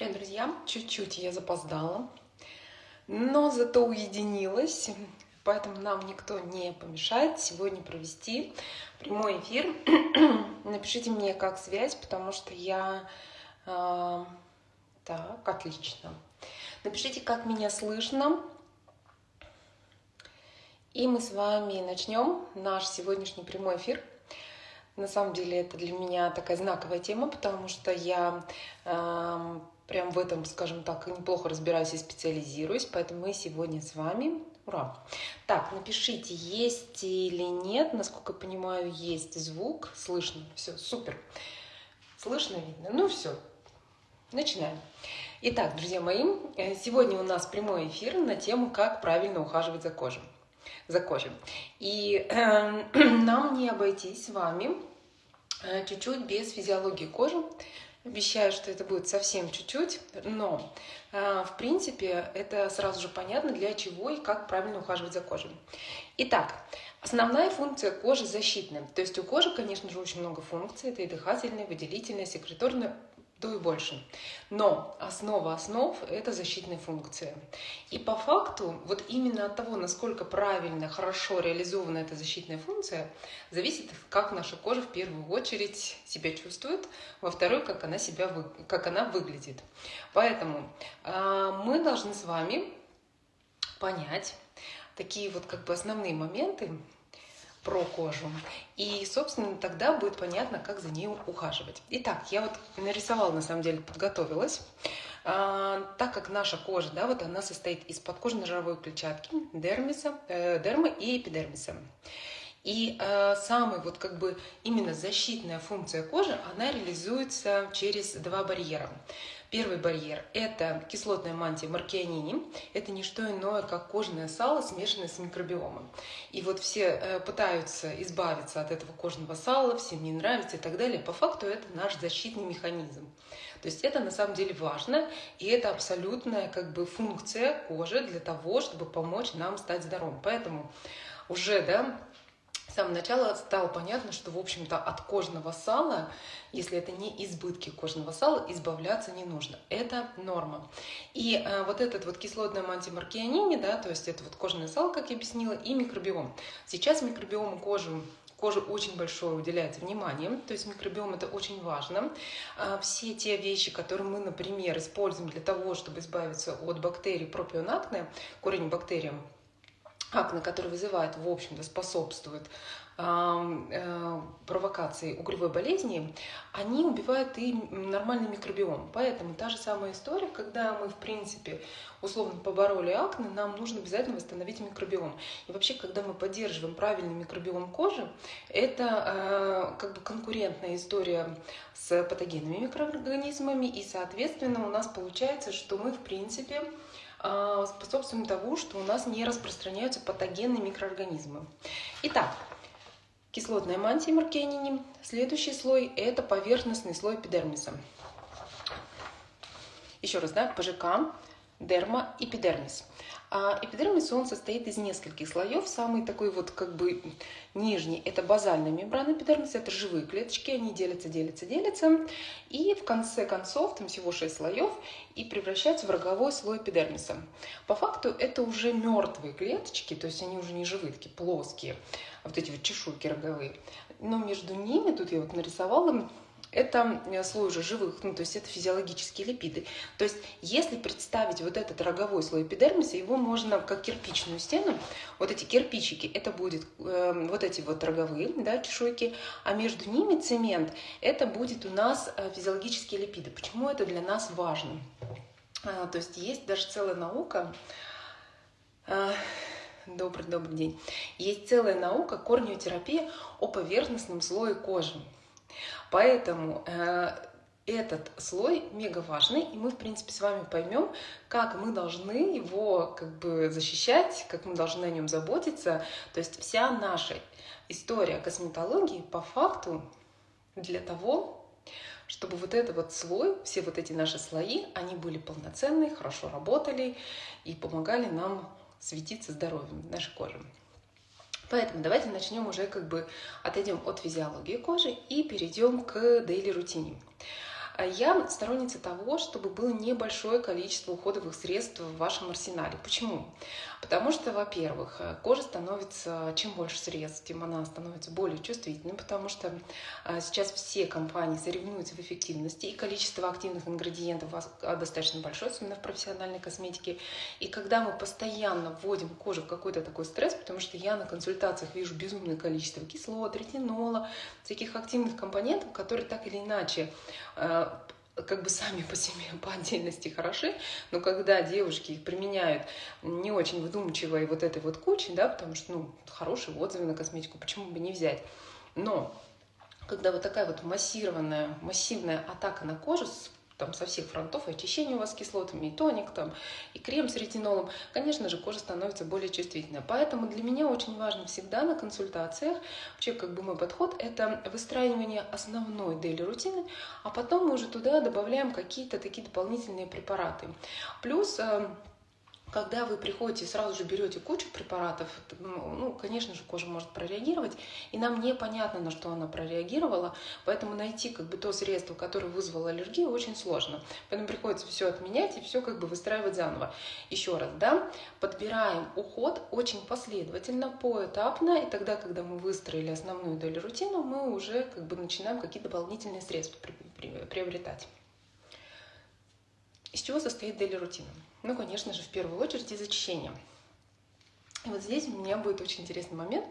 Привет, друзья! Чуть-чуть я запоздала, но зато уединилась, поэтому нам никто не помешает сегодня провести прямой эфир. Напишите мне, как связь, потому что я... Э, так, отлично. Напишите, как меня слышно. И мы с вами начнем наш сегодняшний прямой эфир. На самом деле это для меня такая знаковая тема, потому что я э, прям в этом, скажем так, неплохо разбираюсь и специализируюсь, поэтому мы сегодня с вами. Ура! Так, напишите, есть или нет. Насколько я понимаю, есть звук. Слышно. Все, супер. Слышно, видно. Ну все, начинаем. Итак, друзья мои, э, сегодня у нас прямой эфир на тему, как правильно ухаживать за кожей. За кожей. И э, нам не обойтись с вами э, чуть-чуть без физиологии кожи, Обещаю, что это будет совсем чуть-чуть, но э, в принципе это сразу же понятно, для чего и как правильно ухаживать за кожей. Итак, основная функция кожи защитная. То есть у кожи, конечно же, очень много функций. Это и дыхательная, выделительная, секреторная, то и больше. Но основа основ – это защитная функция. И по факту, вот именно от того, насколько правильно, хорошо реализована эта защитная функция, зависит, как наша кожа в первую очередь себя чувствует, во вторую, как она, себя, как она выглядит. Поэтому э, мы должны с вами понять такие вот как бы основные моменты, про кожу. И, собственно, тогда будет понятно, как за ней ухаживать. Итак, я вот нарисовала, на самом деле, подготовилась. А, так как наша кожа, да, вот она состоит из подкожно-жировой клетчатки, дермиса, э, дермы и эпидермиса. И э, самая вот как бы именно защитная функция кожи, она реализуется через два барьера. Первый барьер – это кислотная мантия маркианини. Это не что иное, как кожное сало, смешанное с микробиомом. И вот все э, пытаются избавиться от этого кожного сала, всем не нравится и так далее. По факту это наш защитный механизм. То есть это на самом деле важно, и это абсолютная как бы функция кожи для того, чтобы помочь нам стать здоровым. Поэтому уже, да, с самого начала стало понятно, что, в общем-то, от кожного сала, если это не избытки кожного сала, избавляться не нужно. Это норма. И э, вот этот вот кислотный антимаркианини, да, то есть это вот кожное сало, как я объяснила, и микробиом. Сейчас микробиому кожи коже очень большое уделяется внимание, то есть микробиом это очень важно. А все те вещи, которые мы, например, используем для того, чтобы избавиться от бактерий пропионакне, корень бактериям, акне, который вызывает, в общем-то, способствует э, провокации угревой болезни, они убивают и нормальный микробиом. Поэтому та же самая история, когда мы, в принципе, условно побороли акне, нам нужно обязательно восстановить микробиом. И вообще, когда мы поддерживаем правильный микробиом кожи, это э, как бы конкурентная история с патогенными микроорганизмами, и, соответственно, у нас получается, что мы, в принципе, способствуем тому, что у нас не распространяются патогенные микроорганизмы. Итак, кислотная мантия Маркенини. Следующий слой – это поверхностный слой эпидермиса. Еще раз, да, ПЖК, дерма, эпидермис. А эпидермис, он состоит из нескольких слоев. Самый такой вот как бы нижний – это базальная мембрана эпидермиса, это живые клеточки, они делятся, делятся, делятся. И в конце концов, там всего 6 слоев, и превращаются в роговой слой эпидермиса. По факту это уже мертвые клеточки, то есть они уже не живые, такие плоские, вот эти вот чешуйки роговые. Но между ними, тут я вот нарисовала, это э, слой уже живых, ну, то есть это физиологические липиды. То есть если представить вот этот роговой слой эпидермиса, его можно как кирпичную стену, вот эти кирпичики, это будет э, вот эти вот роговые, да, чешуйки, а между ними цемент, это будет у нас э, физиологические липиды. Почему это для нас важно? А, то есть есть даже целая наука, а, добрый, добрый день, есть целая наука корнеотерапия о поверхностном слое кожи. Поэтому э, этот слой мега важный, и мы, в принципе, с вами поймем, как мы должны его как бы защищать, как мы должны о нем заботиться. То есть вся наша история косметологии по факту для того, чтобы вот этот вот слой, все вот эти наши слои, они были полноценные, хорошо работали и помогали нам светиться здоровьем нашей кожи. Поэтому давайте начнем уже как бы отойдем от физиологии кожи и перейдем к дейли рутине. А я сторонница того, чтобы было небольшое количество уходовых средств в вашем арсенале. Почему? Потому что, во-первых, кожа становится, чем больше средств, тем она становится более чувствительной, потому что а, сейчас все компании соревнуются в эффективности, и количество активных ингредиентов а, достаточно большое, особенно в профессиональной косметике. И когда мы постоянно вводим кожу в какой-то такой стресс, потому что я на консультациях вижу безумное количество кислот, ретинола, всяких активных компонентов, которые так или иначе как бы сами по себе по отдельности хороши, но когда девушки их применяют не очень выдумчиво и вот этой вот кучей, да, потому что, ну, хорошие отзывы на косметику, почему бы не взять. Но когда вот такая вот массированная, массивная атака на кожу с там со всех фронтов, и очищение у вас кислотами, и тоник, там, и крем с ретинолом, конечно же, кожа становится более чувствительной. Поэтому для меня очень важно всегда на консультациях, вообще как бы мой подход, это выстраивание основной дейли рутины, а потом мы уже туда добавляем какие-то такие дополнительные препараты. Плюс э, когда вы приходите и сразу же берете кучу препаратов, ну, конечно же, кожа может прореагировать, и нам непонятно, на что она прореагировала, поэтому найти как бы то средство, которое вызвало аллергию, очень сложно. Поэтому приходится все отменять и все как бы выстраивать заново. Еще раз, да, подбираем уход очень последовательно, поэтапно, и тогда, когда мы выстроили основную долю рутину, мы уже как бы начинаем какие-то дополнительные средства приобретать. Из чего состоит дейли рутина? Ну, конечно же, в первую очередь из очищения. И вот здесь у меня будет очень интересный момент,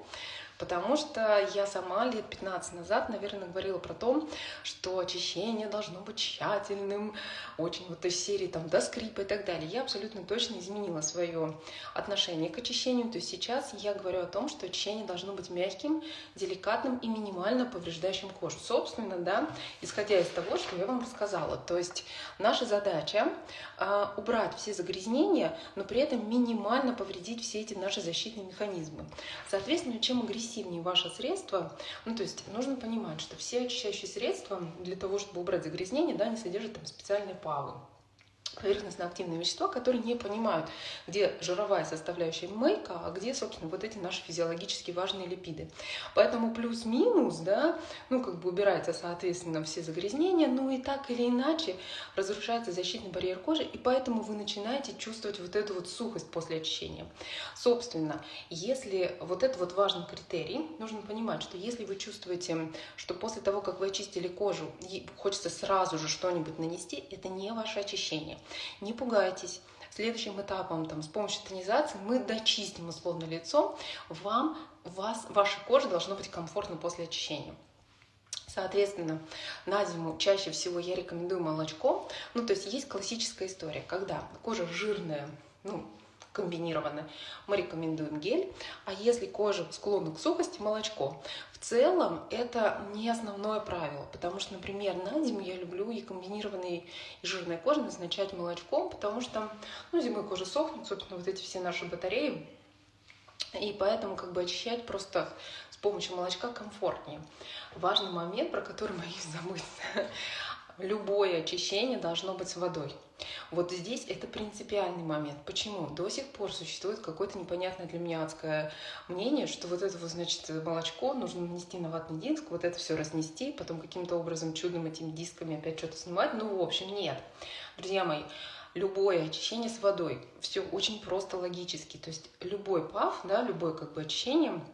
Потому что я сама лет 15 назад, наверное, говорила про то, что очищение должно быть тщательным, очень вот из серии там до скрипа и так далее. Я абсолютно точно изменила свое отношение к очищению. То есть сейчас я говорю о том, что очищение должно быть мягким, деликатным и минимально повреждающим кожу. Собственно, да, исходя из того, что я вам рассказала. То есть наша задача э, убрать все загрязнения, но при этом минимально повредить все эти наши защитные механизмы. Соответственно, чем агрессивнее агрессивнее ваше средство, ну, то есть нужно понимать, что все очищающие средства для того, чтобы убрать загрязнение, да, они содержат там специальные павы поверхностно-активные вещества, которые не понимают, где жировая составляющая мейка, а где, собственно, вот эти наши физиологически важные липиды. Поэтому плюс-минус, да, ну, как бы убирается, соответственно, все загрязнения, ну, и так или иначе разрушается защитный барьер кожи, и поэтому вы начинаете чувствовать вот эту вот сухость после очищения. Собственно, если вот это вот важный критерий, нужно понимать, что если вы чувствуете, что после того, как вы очистили кожу, хочется сразу же что-нибудь нанести, это не ваше очищение. Не пугайтесь. Следующим этапом там, с помощью тонизации мы дочистим условно лицо. Вам, вас, ваша кожа должна быть комфортна после очищения. Соответственно, на зиму чаще всего я рекомендую молочко. Ну, то есть есть классическая история, когда кожа жирная, ну, комбинированная, мы рекомендуем гель. А если кожа склонна к сухости, молочко. В целом это не основное правило, потому что, например, на зиму я люблю и комбинированной и жирной кожи назначать молочком, потому что ну, зимой кожа сохнет, собственно, вот эти все наши батареи, и поэтому как бы очищать просто с помощью молочка комфортнее. Важный момент, про который боюсь забыть любое очищение должно быть с водой. Вот здесь это принципиальный момент. Почему? До сих пор существует какое-то непонятное для меня адское мнение, что вот это вот, значит, молочко нужно нанести на ватный диск, вот это все разнести, потом каким-то образом чудом этими дисками опять что-то снимать. Ну, в общем, нет. Друзья мои, любое очищение с водой, все очень просто логически. То есть любой пав, да, любое как бы очищение –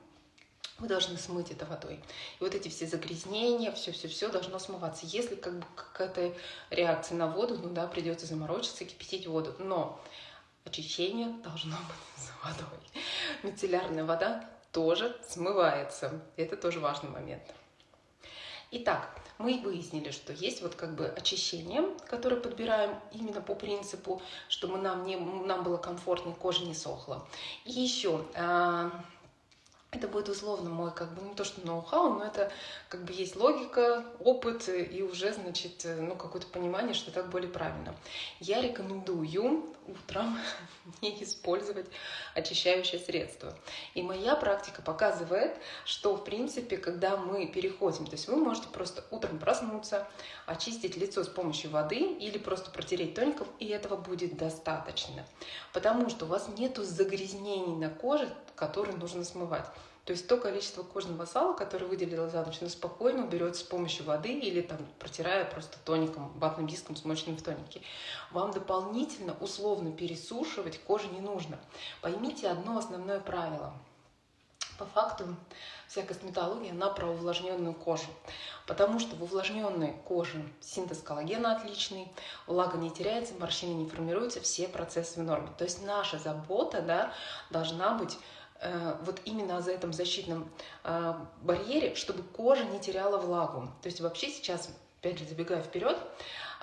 вы должны смыть это водой. И вот эти все загрязнения, все-все-все должно смываться. Если как бы какая-то реакция на воду, ну да, придется заморочиться, кипятить воду. Но очищение должно быть с водой. Мицеллярная вода тоже смывается. Это тоже важный момент. Итак, мы выяснили, что есть вот как бы очищение, которое подбираем именно по принципу, чтобы нам, не, нам было комфортно, кожа не сохла. И еще а, это будет условно мой, как бы, не то что ноу-хау, но это как бы есть логика, опыт и уже, значит, ну, какое-то понимание, что так более правильно. Я рекомендую утром не использовать очищающее средство. И моя практика показывает, что, в принципе, когда мы переходим, то есть вы можете просто утром проснуться, очистить лицо с помощью воды или просто протереть тоником, и этого будет достаточно. Потому что у вас нету загрязнений на коже, которые нужно смывать. То есть то количество кожного сала, которое выделило за ночь, оно спокойно уберется с помощью воды или там протирая просто тоником, ватным диском, смоченным в тонике. Вам дополнительно условно пересушивать кожу не нужно. Поймите одно основное правило. По факту вся косметология, она про увлажненную кожу. Потому что в увлажненной коже синтез коллагена отличный, влага не теряется, морщины не формируются, все процессы в норме. То есть наша забота да, должна быть вот именно за этом защитном э, барьере, чтобы кожа не теряла влагу. То есть вообще сейчас, опять же, забегая вперед,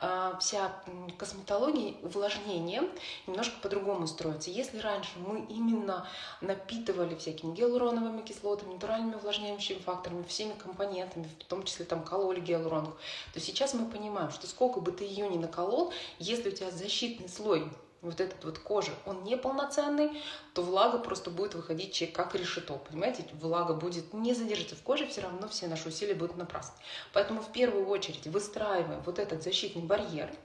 а, вся косметология, увлажнение немножко по-другому строится. Если раньше мы именно напитывали всякими гиалуроновыми кислотами, натуральными увлажняющими факторами, всеми компонентами, в том числе там кололи гиалуроновых, то сейчас мы понимаем, что сколько бы ты ее ни наколол, если у тебя защитный слой вот этот вот кожи, он неполноценный, то влага просто будет выходить как решето, понимаете? Влага будет не задержаться в коже, все равно все наши усилия будут напрасны. Поэтому в первую очередь выстраиваем вот этот защитный барьер –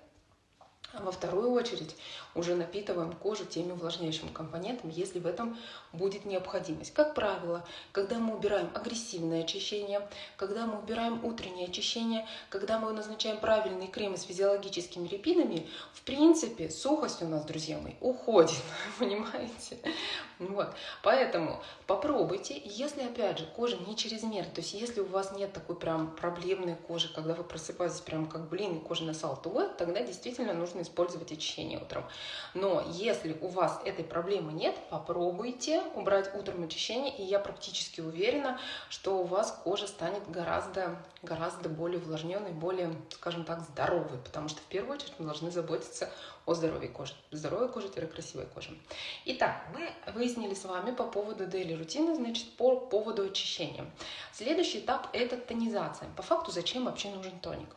а во вторую очередь уже напитываем кожу теми увлажняющими компонентами, если в этом будет необходимость. Как правило, когда мы убираем агрессивное очищение, когда мы убираем утреннее очищение, когда мы назначаем правильные кремы с физиологическими липидами, в принципе, сухость у нас, друзья мои, уходит, понимаете? Вот. Поэтому попробуйте, если, опять же, кожа не чрезмерная, то есть если у вас нет такой прям проблемной кожи, когда вы просыпаетесь прям как блин, кожа на салтуе, тогда действительно нужно использовать очищение утром. Но если у вас этой проблемы нет, попробуйте убрать утром очищение, и я практически уверена, что у вас кожа станет гораздо, гораздо более увлажненной, более, скажем так, здоровой, потому что в первую очередь мы должны заботиться о здоровье кожи. Здоровая кожа-красивая кожа. Итак, мы выяснили с вами по поводу дейли рутины, значит, по поводу очищения. Следующий этап – это тонизация. По факту, зачем вообще нужен тоник?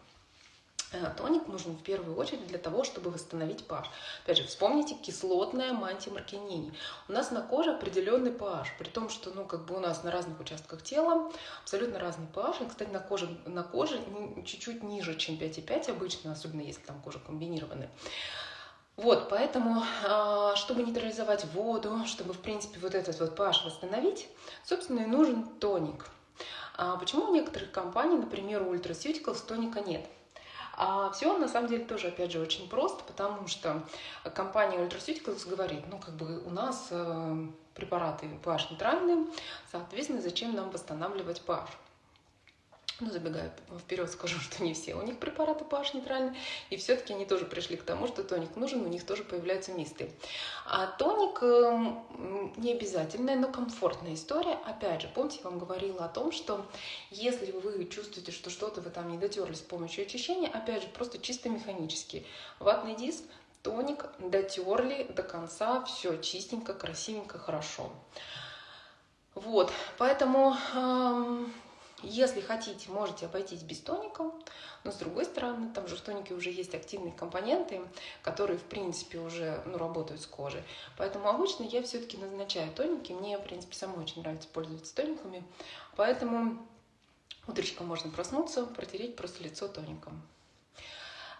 Э, тоник нужен в первую очередь для того, чтобы восстановить pH. Опять же, вспомните кислотная мантия Маркинини. У нас на коже определенный pH, при том, что ну, как бы у нас на разных участках тела абсолютно разный pH. И, кстати, на коже, на коже чуть-чуть ниже, чем 5,5 обычно, особенно если там кожа комбинированная. Вот, поэтому, а, чтобы нейтрализовать воду, чтобы, в принципе, вот этот вот pH восстановить, собственно, и нужен тоник. А почему у некоторых компаний, например, у Ultraceuticals тоника нет? А все на самом деле тоже, опять же, очень просто, потому что компания Ultraceuticals говорит, ну, как бы у нас э, препараты pH нейтральные, соответственно, зачем нам восстанавливать pH? Ну, забегая вперед, скажу, что не все у них препараты pH нейтральные, и все-таки они тоже пришли к тому, что тоник нужен, у них тоже появляются мисты. А тоник эм, не обязательная, но комфортная история. Опять же, помните, я вам говорила о том, что если вы чувствуете, что что-то вы там не дотерли с помощью очищения, опять же, просто чисто механически. Ватный диск, тоник, дотерли до конца, все чистенько, красивенько, хорошо. Вот, поэтому эм, если хотите, можете обойтись без тоника, но с другой стороны, там же в тонике уже есть активные компоненты, которые, в принципе, уже ну, работают с кожей. Поэтому обычно я все-таки назначаю тоники. Мне, в принципе, самой очень нравится пользоваться тониками. Поэтому утречком можно проснуться, протереть просто лицо тоником.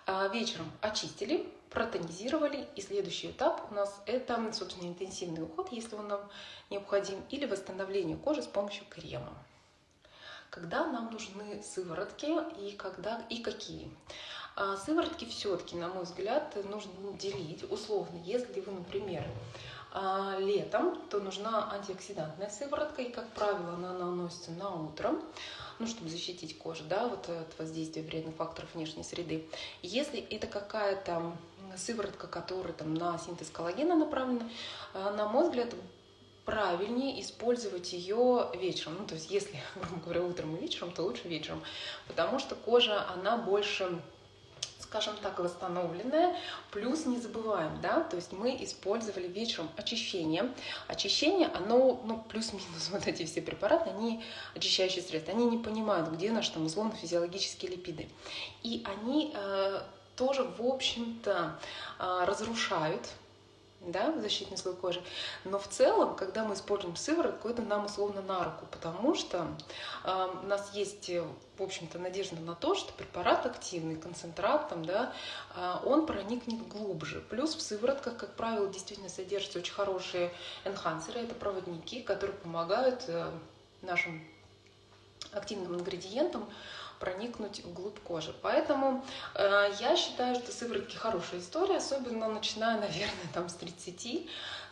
А вечером очистили, протонизировали, и следующий этап у нас это, собственно, интенсивный уход, если он нам необходим, или восстановление кожи с помощью крема когда нам нужны сыворотки и когда и какие. А сыворотки все-таки, на мой взгляд, нужно делить условно. Если вы, например, а, летом, то нужна антиоксидантная сыворотка, и, как правило, она наносится на утро, ну, чтобы защитить кожу, да, вот от воздействия вредных факторов внешней среды. Если это какая-то сыворотка, которая там на синтез коллагена направлена, а, на мой взгляд, правильнее использовать ее вечером. Ну, то есть, если, грубо говоря, утром и вечером, то лучше вечером. Потому что кожа, она больше скажем так, восстановленная. Плюс не забываем, да, то есть мы использовали вечером очищение. Очищение, оно, ну, плюс-минус вот эти все препараты, они очищающие средства, они не понимают, где наши там условно физиологические липиды. И они э, тоже, в общем-то, э, разрушают да, защитный слой кожи. Но в целом, когда мы используем сыворотку, это нам условно на руку, потому что э, у нас есть, в общем-то, надежда на то, что препарат активный, концентрат, там, да, э, он проникнет глубже. Плюс в сыворотках, как правило, действительно содержатся очень хорошие энхансеры, это проводники, которые помогают э, нашим активным ингредиентом проникнуть вглубь кожи. Поэтому э, я считаю, что сыворотки хорошая история, особенно начиная, наверное, там с 30.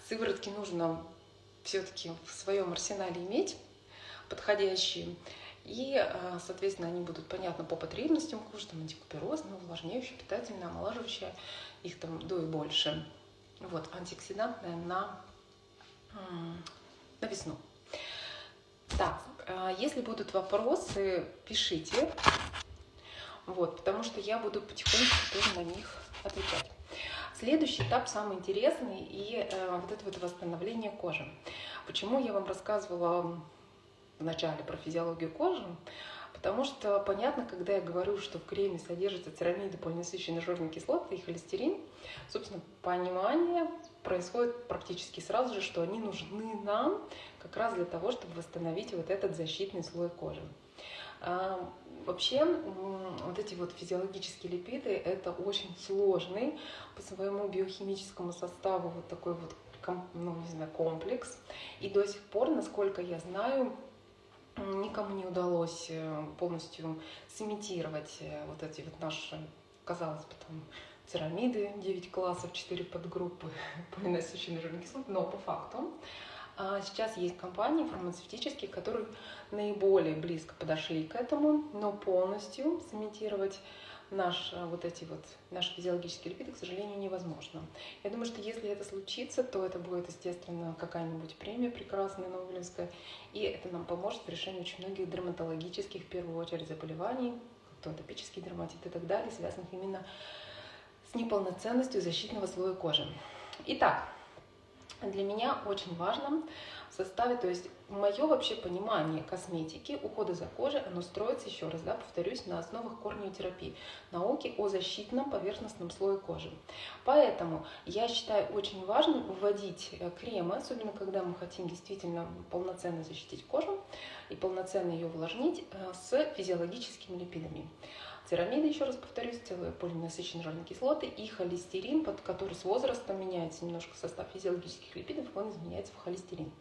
Сыворотки нужно все-таки в своем арсенале иметь подходящие. И, э, соответственно, они будут понятны по потребностям кожи, там антикуперозные, увлажняющие, питательные, омолаживающие, их там до и больше. Вот, антиоксидантная на, на весну. Так, если будут вопросы, пишите. Вот, потому что я буду потихоньку тоже на них отвечать. Следующий этап самый интересный и э, вот это вот восстановление кожи. Почему я вам рассказывала в начале про физиологию кожи? Потому что понятно, когда я говорю, что в креме содержатся церамиды, полиненасыщенные жирные кислоты и холестерин, собственно, понимание происходит практически сразу же, что они нужны нам как раз для того, чтобы восстановить вот этот защитный слой кожи. А, вообще, вот эти вот физиологические липиды – это очень сложный по своему биохимическому составу вот такой вот ну, не знаю, комплекс. И до сих пор, насколько я знаю, никому не удалось э, полностью сымитировать э, вот эти вот наши, казалось бы, там, церамиды, 9 классов, 4 подгруппы полиненасыщенной жирной кислоты, но по факту. А, сейчас есть компании фармацевтические, которые наиболее близко подошли к этому, но полностью сымитировать наш, э, вот эти вот, наши физиологические липиды, к сожалению, невозможно. Я думаю, что если это случится, то это будет, естественно, какая-нибудь премия прекрасная, Нобелевская, и это нам поможет в решении очень многих дерматологических, в первую очередь, заболеваний, то атопический дерматит и так далее, связанных именно с неполноценностью защитного слоя кожи. Итак, для меня очень важно составе, то есть мое вообще понимание косметики, ухода за кожей, оно строится, еще раз, да, повторюсь, на основах корнеотерапии, науки о защитном поверхностном слое кожи. Поэтому я считаю очень важным вводить э, кремы, особенно когда мы хотим действительно полноценно защитить кожу и полноценно ее увлажнить э, с физиологическими липидами церамиды, еще раз повторюсь, целые полиненасыщенные жирные кислоты и холестерин, под который с возрастом меняется немножко состав физиологических липидов, он изменяется в холестерин.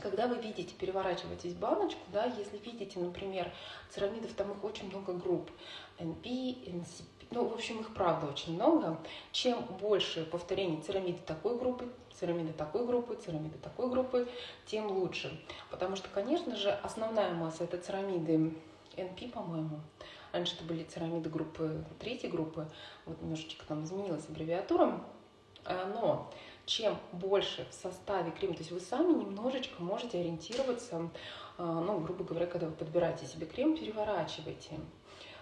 Когда вы видите, переворачиваетесь баночку, да, если видите, например, церамидов, там их очень много групп, NP, NCP, ну, в общем, их правда очень много. Чем больше повторений церамиды такой группы, церамиды такой группы, церамиды такой группы, тем лучше. Потому что, конечно же, основная масса это церамиды NP, по-моему. Раньше это были церамиды группы, третьей группы. Вот немножечко там изменилась аббревиатура. А, но чем больше в составе крема, то есть вы сами немножечко можете ориентироваться, а, ну, грубо говоря, когда вы подбираете себе крем, переворачивайте.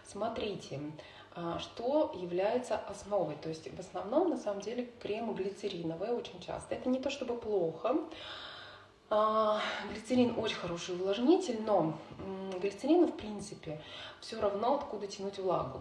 Смотрите, а, что является основой. То есть в основном, на самом деле, кремы глицериновые очень часто. Это не то чтобы плохо, глицерин очень хороший увлажнитель, но глицерина, в принципе, все равно откуда тянуть влагу.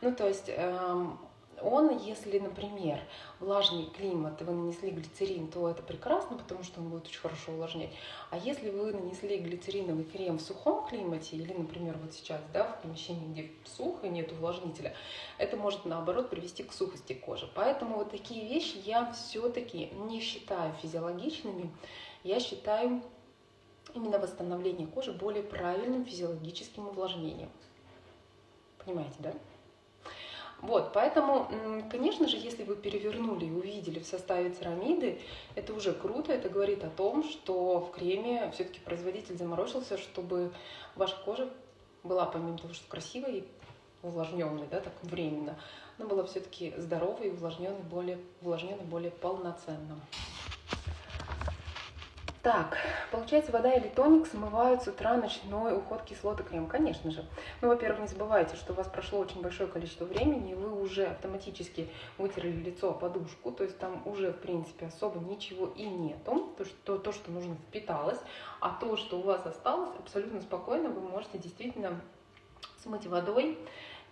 Ну, то есть эм, он, если, например, влажный климат, вы нанесли глицерин, то это прекрасно, потому что он будет очень хорошо увлажнять. А если вы нанесли глицериновый крем в сухом климате, или, например, вот сейчас, да, в помещении, где сухо, нет увлажнителя, это может, наоборот, привести к сухости кожи. Поэтому вот такие вещи я все-таки не считаю физиологичными, я считаю именно восстановление кожи более правильным физиологическим увлажнением. Понимаете, да? Вот, поэтому, конечно же, если вы перевернули и увидели в составе церамиды, это уже круто, это говорит о том, что в креме все-таки производитель заморочился, чтобы ваша кожа была, помимо того, что красивой и увлажненной, да, так временно, она была все-таки здоровой и увлажненной более, увлажненной более полноценно. Так, получается, вода или тоник смывают с утра ночной уход кислоты крем? Конечно же. Ну, во-первых, не забывайте, что у вас прошло очень большое количество времени, и вы уже автоматически вытерли лицо подушку, то есть там уже, в принципе, особо ничего и нету, то, что, то, что нужно, впиталось, а то, что у вас осталось, абсолютно спокойно вы можете действительно смыть водой,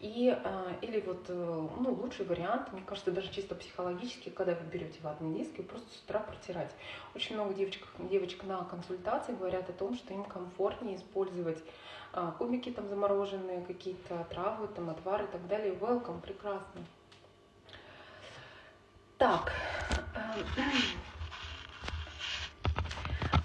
и, а, или вот, э, ну, лучший вариант, мне кажется, даже чисто психологически, когда вы берете ватные диски, просто с утра протирать. Очень много девочек, девочек на консультации говорят о том, что им комфортнее использовать а, кубики там замороженные, какие-то травы, там отвары и так далее. Welcome, прекрасно. Так,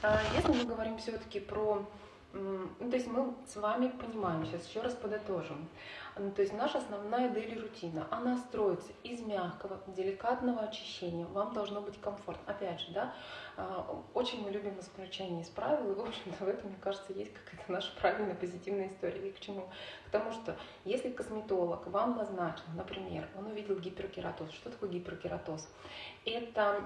А, если мы говорим все-таки про ну, то есть мы с вами понимаем, сейчас еще раз подытожим. Ну, то есть наша основная дели рутина, она строится из мягкого, деликатного очищения. Вам должно быть комфортно. Опять же, да, а, очень мы любим исключение из правил, и, в общем-то, в этом, мне кажется, есть какая-то наша правильная позитивная история. И к чему? К тому, что если косметолог вам назначил, например, он увидел гиперкератоз. Что такое гиперкератоз? Это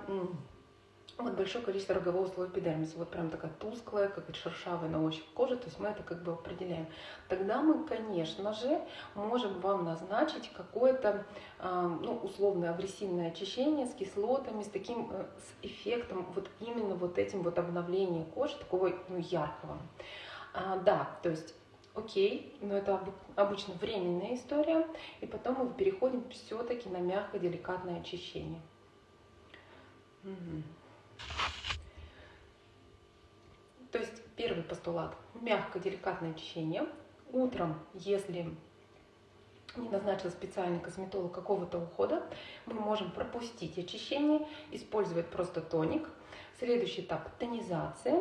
вот большое количество рогового слоя эпидермиса, вот прям такая тусклая, как шершавая на ощупь кожа, то есть мы это как бы определяем. Тогда мы, конечно же, можем вам назначить какое-то, а, ну, условное агрессивное очищение с кислотами, с таким, э, с эффектом вот именно вот этим вот обновлением кожи, такого, ну, яркого. А, да, то есть окей, но это обычно временная история, и потом мы переходим все-таки на мягкое, деликатное очищение. Угу. То есть первый постулат – мягкое, деликатное очищение. Утром, если не назначил специальный косметолог какого-то ухода, мы можем пропустить очищение, использовать просто тоник. Следующий этап – тонизация.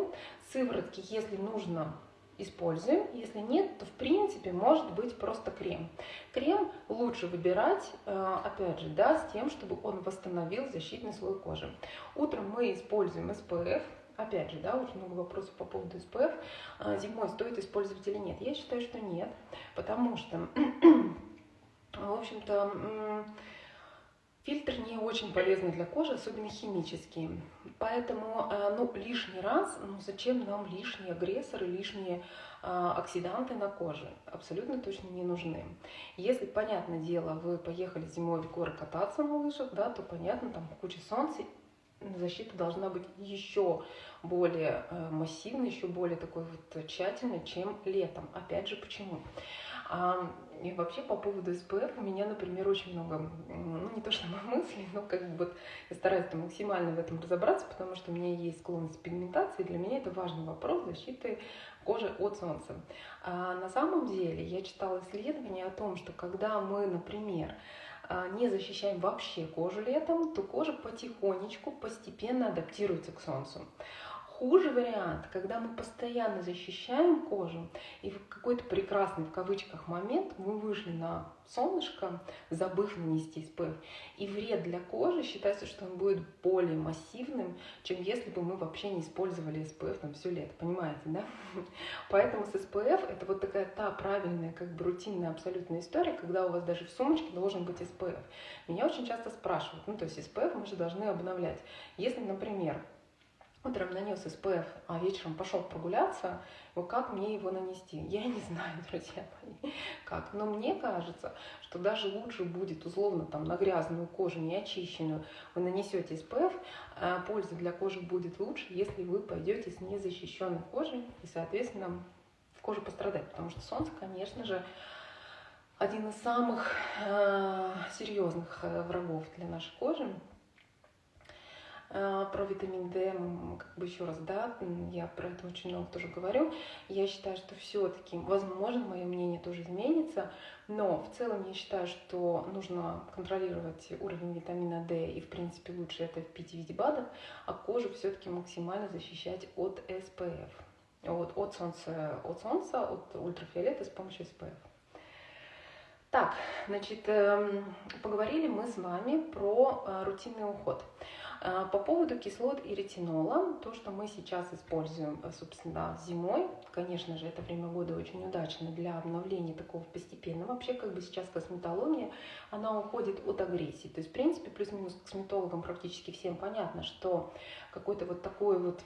Сыворотки, если нужно, используем. Если нет, то в принципе может быть просто крем. Крем лучше выбирать, э, опять же, да, с тем, чтобы он восстановил защитный слой кожи. Утром мы используем SPF. Опять же, да, очень много вопросов по поводу SPF. А зимой стоит использовать или нет? Я считаю, что нет, потому что, в общем-то, Фильтр не очень полезный для кожи, особенно химические. Поэтому э, ну, лишний раз, ну зачем нам лишние агрессоры, лишние э, оксиданты на коже? Абсолютно точно не нужны. Если, понятное дело, вы поехали зимой в горы кататься на лыжах, да, то понятно, там куча солнца, защита должна быть еще более э, массивной, еще более такой вот тщательной, чем летом. Опять же, почему? А, и вообще по поводу СПФ у меня, например, очень много, ну не то что мыслей, но как бы вот я стараюсь максимально в этом разобраться, потому что у меня есть склонность к пигментации, и для меня это важный вопрос защиты кожи от солнца. А на самом деле я читала исследования о том, что когда мы, например, а, не защищаем вообще кожу летом, то кожа потихонечку, постепенно адаптируется к солнцу. Хуже вариант, когда мы постоянно защищаем кожу, и в какой-то прекрасный, в кавычках, момент мы вышли на солнышко, забыв нанести SPF. И вред для кожи считается, что он будет более массивным, чем если бы мы вообще не использовали SPF там все лето. Понимаете, да? Поэтому с SPF это вот такая та правильная, как бы рутинная абсолютная история, когда у вас даже в сумочке должен быть SPF. Меня очень часто спрашивают, ну то есть SPF мы же должны обновлять. Если, например, утром нанес SPF, а вечером пошел прогуляться, вот как мне его нанести? Я не знаю, друзья мои, как. Но мне кажется, что даже лучше будет условно там на грязную кожу, не очищенную, вы нанесете SPF, а польза для кожи будет лучше, если вы пойдете с незащищенной кожей и, соответственно, кожа пострадает. Потому что солнце, конечно же, один из самых э, серьезных э, врагов для нашей кожи. А, про витамин D, как бы еще раз, да, я про это очень много тоже говорю. Я считаю, что все-таки, возможно, мое мнение тоже изменится, но в целом я считаю, что нужно контролировать уровень витамина D, и, в принципе, лучше это пить в виде БАДов, а кожу все-таки максимально защищать от SPF, от, от, солнца, от солнца, от ультрафиолета с помощью SPF. Так, значит, эм, поговорили мы с вами про э, рутинный уход. А, по поводу кислот и ретинола, то, что мы сейчас используем, э, собственно, зимой, конечно же, это время года очень удачно для обновления такого постепенного. Вообще, как бы сейчас косметология, она уходит от агрессии. То есть, в принципе, плюс-минус косметологам практически всем понятно, что какой-то вот такой вот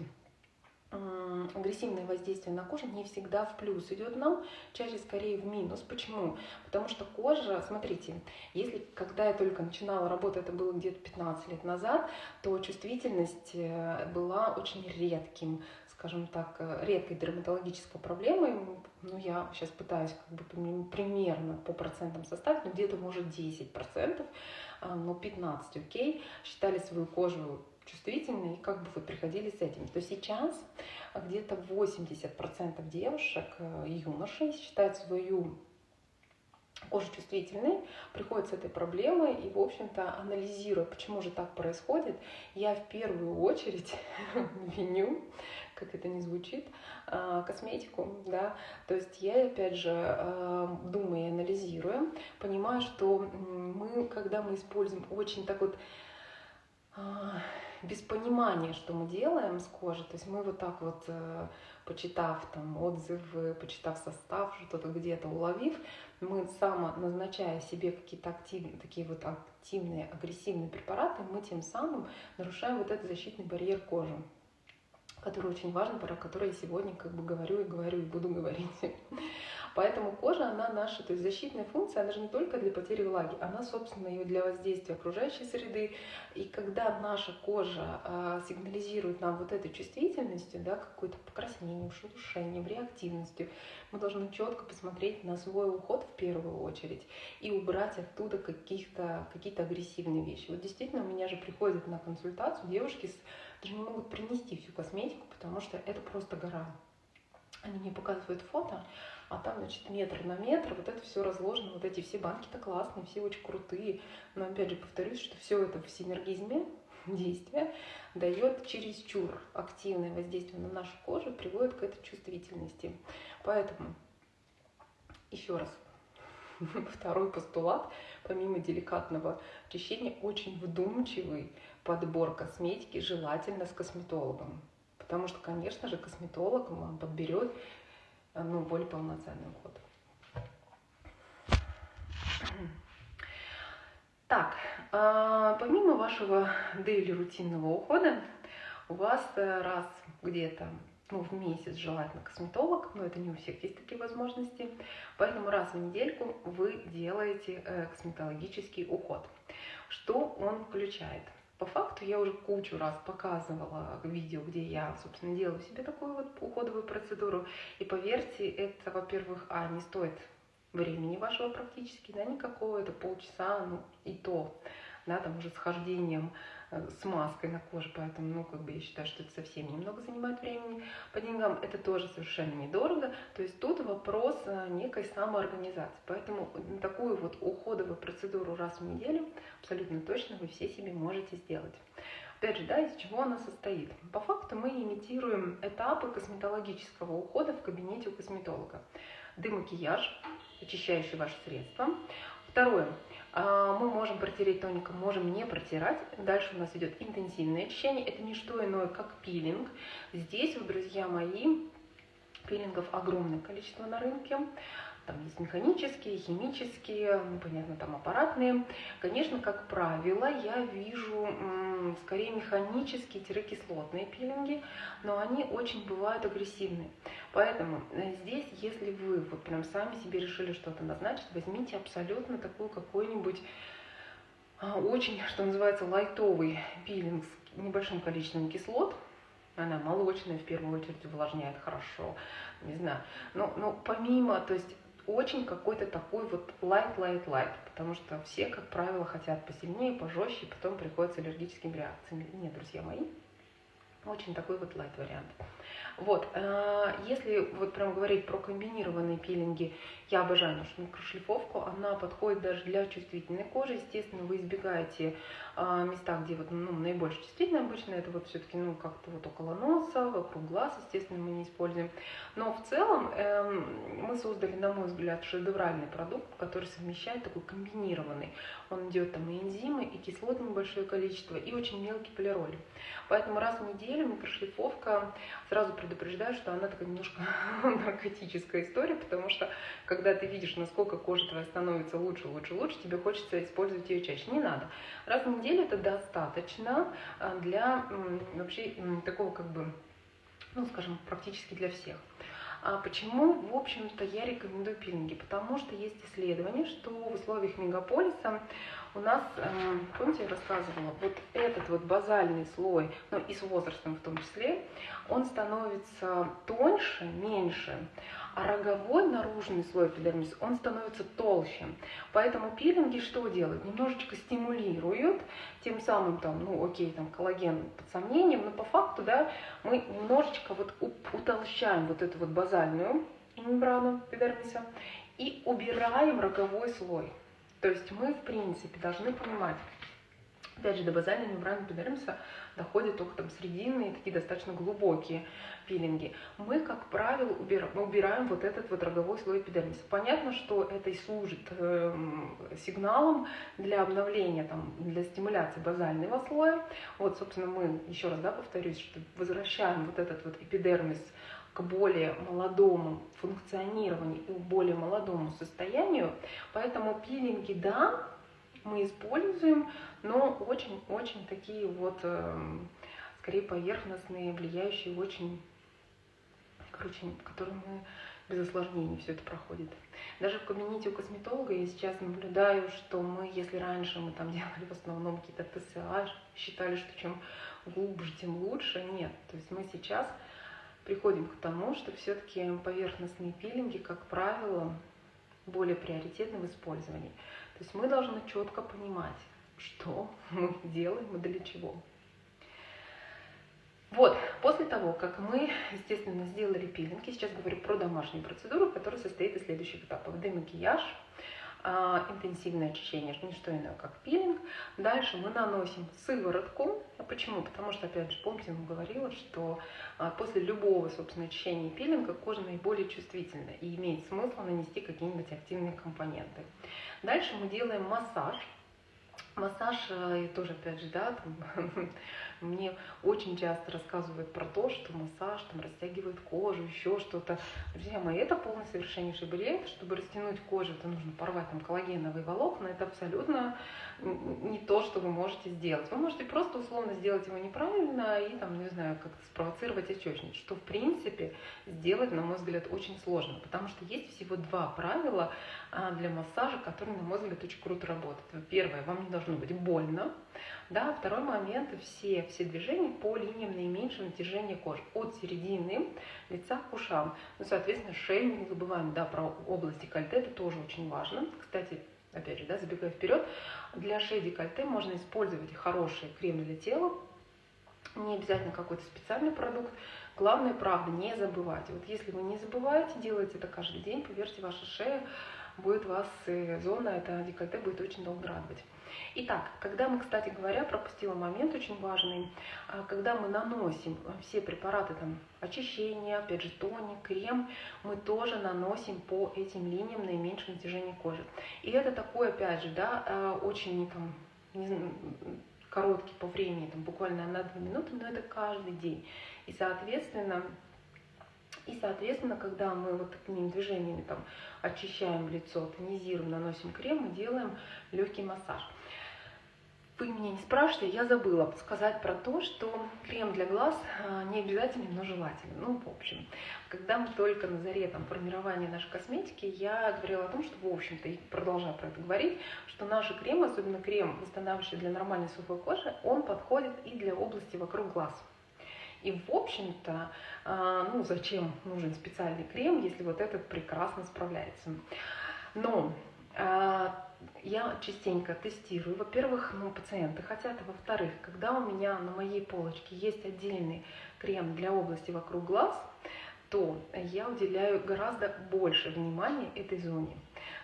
агрессивное воздействие на кожу не всегда в плюс идет нам, чаще скорее в минус. Почему? Потому что кожа, смотрите, если когда я только начинала работать, это было где-то 15 лет назад, то чувствительность э, была очень редким, скажем так, э, редкой дерматологической проблемой. Ну, я сейчас пытаюсь как бы примерно по процентам составить, но где-то может 10%, а, но 15, окей, считали свою кожу чувствительны, и как бы вы приходили с этим. То сейчас где-то 80% девушек э, и юношей считают свою кожа чувствительная, приходит с этой проблемой и, в общем-то, анализируя, почему же так происходит, я в первую очередь виню, как это не звучит, а, косметику, да, то есть я, опять же, а, думая и анализируя, понимаю, что мы, когда мы используем очень так вот а, без понимания, что мы делаем с кожей, то есть мы вот так вот, э, почитав там отзывы, почитав состав, что-то где-то уловив, мы само назначая себе какие-то активные, такие вот активные, агрессивные препараты, мы тем самым нарушаем вот этот защитный барьер кожи который очень важен, про который я сегодня как бы говорю и говорю и буду говорить. Поэтому кожа, она наша, то есть защитная функция, она же не только для потери влаги, она, собственно, и для воздействия окружающей среды. И когда наша кожа э, сигнализирует нам вот этой чувствительностью, да, какой-то покраснением, шелушением, реактивностью, мы должны четко посмотреть на свой уход в первую очередь и убрать оттуда каких-то, какие-то агрессивные вещи. Вот действительно, у меня же приходят на консультацию девушки с даже не могут принести всю косметику, потому что это просто гора. Они мне показывают фото, а там, значит, метр на метр, вот это все разложено, вот эти все банки-то классные, все очень крутые. Но опять же повторюсь, что все это в синергизме действия дает чересчур активное воздействие на нашу кожу, приводит к этой чувствительности. Поэтому, еще раз, второй постулат, помимо деликатного очищения, очень вдумчивый подбор косметики, желательно с косметологом. Потому что, конечно же, косметолог вам подберет ну, более полноценный уход. Так, а, помимо вашего дейли рутинного ухода, у вас э, раз где-то ну, в месяц желательно косметолог, но это не у всех есть такие возможности. Поэтому раз в недельку вы делаете э, косметологический уход. Что он включает? По факту я уже кучу раз показывала видео, где я, собственно, делаю себе такую вот уходовую процедуру. И поверьте, это, во-первых, а, не стоит времени вашего практически, да, никакого, это полчаса, ну, и то, да, там уже с хождением с маской на коже, поэтому, ну, как бы я считаю, что это совсем немного занимает времени. По деньгам это тоже совершенно недорого, то есть тут вопрос э, некой самоорганизации. Поэтому такую вот уходовую процедуру раз в неделю абсолютно точно вы все себе можете сделать. Опять же, да, из чего она состоит? По факту мы имитируем этапы косметологического ухода в кабинете у косметолога. Демакияж, очищающий ваше средство. Второе. А, мы можем протереть тоником, можем не протирать. Дальше у нас идет интенсивное очищение. Это не что иное, как пилинг. Здесь, вот, друзья мои, пилингов огромное количество на рынке. Там есть механические, химические, ну, понятно, там аппаратные. Конечно, как правило, я вижу скорее механические-кислотные пилинги, но они очень бывают агрессивные. Поэтому э, здесь, если вы вот прям сами себе решили что-то назначить, возьмите абсолютно такую какой-нибудь а, очень, что называется, лайтовый пилинг с небольшим количеством кислот, она молочная в первую очередь увлажняет хорошо, не знаю. Но, но помимо, то есть очень какой-то такой вот light, light, light, потому что все, как правило, хотят посильнее, пожестче, потом приходят с аллергическими реакциями. Нет, друзья мои, очень такой вот light вариант. Вот, э, если вот прям говорить про комбинированные пилинги, я обожаю нашу микрошлифовку, она подходит даже для чувствительной кожи. Естественно, вы избегаете э, места, где вот, ну, наибольше чувствительно обычно, это вот все-таки, ну, как-то вот около носа, вокруг глаз, естественно, мы не используем. Но в целом э, мы создали, на мой взгляд, шедевральный продукт, который совмещает такой комбинированный. Он идет там и энзимы, и кислот небольшое количество, и очень мелкий полироль. Поэтому раз в неделю микрошлифовка сразу предупреждаю, что она такая немножко наркотическая история, потому что когда ты видишь, насколько кожа твоя становится лучше, лучше, лучше, тебе хочется использовать ее чаще. Не надо. Раз в неделю это достаточно а, для вообще такого как бы, ну скажем, практически для всех. А почему, в общем-то, я рекомендую пилинги? Потому что есть исследование, что в условиях мегаполиса у нас, э, помните, я рассказывала, вот этот вот базальный слой, ну и с возрастом в том числе, он становится тоньше, меньше, а роговой наружный слой эпидермиса, он становится толще. Поэтому пилинги что делают? Немножечко стимулируют, тем самым там, ну окей, там коллаген под сомнением, но по факту, да, мы немножечко вот утолщаем вот эту вот базальную мембрану эпидермиса и убираем роговой слой. То есть мы, в принципе, должны понимать, опять же, до базальной мембраны эпидермиса доходят только там срединные, такие достаточно глубокие пилинги. Мы, как правило, убираем, убираем вот этот вот роговой слой эпидермиса. Понятно, что это и служит э, сигналом для обновления, там, для стимуляции базального слоя. Вот, собственно, мы, еще раз да, повторюсь, что возвращаем вот этот вот эпидермис к более молодому функционированию и более молодому состоянию. Поэтому пилинги, да, мы используем, но очень-очень такие вот, эм, скорее поверхностные, влияющие очень, короче, которые мы без осложнений все это проходит. Даже в кабинете у косметолога я сейчас наблюдаю, что мы, если раньше мы там делали в основном какие-то ТСА, считали, что чем глубже, тем лучше, нет. То есть мы сейчас приходим к тому, что все-таки поверхностные пилинги, как правило, более приоритетны в использовании. То есть мы должны четко понимать, что мы делаем и для чего. Вот, после того, как мы, естественно, сделали пилинг, я сейчас говорю про домашнюю процедуру, которая состоит из следующих этапов. Демакияж, а, интенсивное очищение, не что иное, как пилинг. Дальше мы наносим сыворотку. А почему? Потому что, опять же, помните, я говорила, что а, после любого, собственно, очищения и пилинга кожа наиболее чувствительна и имеет смысл нанести какие-нибудь активные компоненты. Дальше мы делаем массаж. Массаж, э, и тоже, опять же, да, там, Мне очень часто рассказывают про то, что массаж там растягивает кожу, еще что-то. Друзья мои, это полный совершеннейший бред. Чтобы растянуть кожу, это нужно порвать там коллагеновые волокна. Это абсолютно не то, что вы можете сделать. Вы можете просто условно сделать его неправильно и там, не знаю, как-то спровоцировать отечность, что в принципе сделать, на мой взгляд, очень сложно, потому что есть всего два правила а, для массажа, которые, на мой взгляд, очень круто работают. Первое, вам не должно быть больно, да, второй момент, все, все движения по линиям наименьшего натяжения кожи, от середины лица к ушам. Ну, соответственно, шею не забываем, да, про область декольте, это тоже очень важно. Кстати, опять же, да, забегая вперед, для шеи декольте можно использовать хороший крем для тела, не обязательно какой-то специальный продукт. Главное, правда, не забывайте. Вот если вы не забываете, делаете это каждый день, поверьте, ваша шея будет вас, зона, это декольте будет очень долго радовать. Итак, когда мы, кстати говоря, пропустила момент очень важный, а, когда мы наносим все препараты там, очищения, опять же тоник, крем, мы тоже наносим по этим линиям наименьшее натяжение кожи. И это такой, опять же, да, а, очень там, не знаю, короткий по времени, там, буквально на 2 минуты, но это каждый день. И, соответственно, и, соответственно, когда мы вот такими движениями там очищаем лицо, тонизируем, наносим крем, мы делаем легкий массаж. Вы меня не спрашиваете, я забыла сказать про то, что крем для глаз а, не обязательно, но желательно. Ну, в общем, когда мы только на заре там, формирования нашей косметики, я говорила о том, что, в общем-то, и продолжаю про это говорить, что наши кремы, особенно крем, восстанавливающий для нормальной сухой кожи, он подходит и для области вокруг глаз. И, в общем-то, а, ну, зачем нужен специальный крем, если вот этот прекрасно справляется. Но а, я частенько тестирую. Во-первых, ну, пациенты хотят, а во-вторых, когда у меня на моей полочке есть отдельный крем для области вокруг глаз, то я уделяю гораздо больше внимания этой зоне.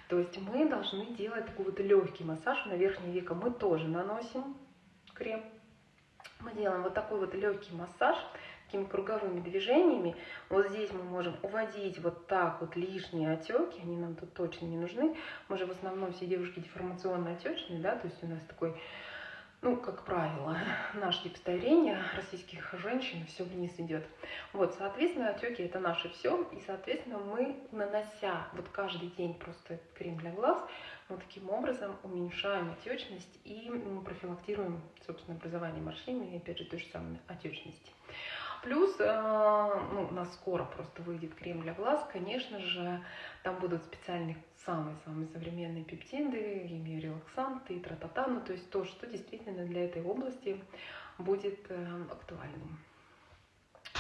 То есть мы должны делать такой вот легкий массаж на верхнее веко. Мы тоже наносим крем. Мы делаем вот такой вот легкий массаж такими круговыми движениями. Вот здесь мы можем уводить вот так вот лишние отеки, они нам тут точно не нужны. Мы же в основном все девушки деформационно отечные, да, то есть у нас такой, ну, как правило, наш тип старения российских женщин все вниз идет. Вот, соответственно, отеки это наше все, и, соответственно, мы, нанося вот каждый день просто крем для глаз, мы таким образом уменьшаем отечность и профилактируем, собственно, образование морщин и, опять же, той же самой отечности. Плюс, э, ну, у нас скоро просто выйдет крем для глаз, конечно же, там будут специальные самые-самые современные пептиды, релаксанты и тра-та-та, ну, то есть то, что действительно для этой области будет э, актуальным.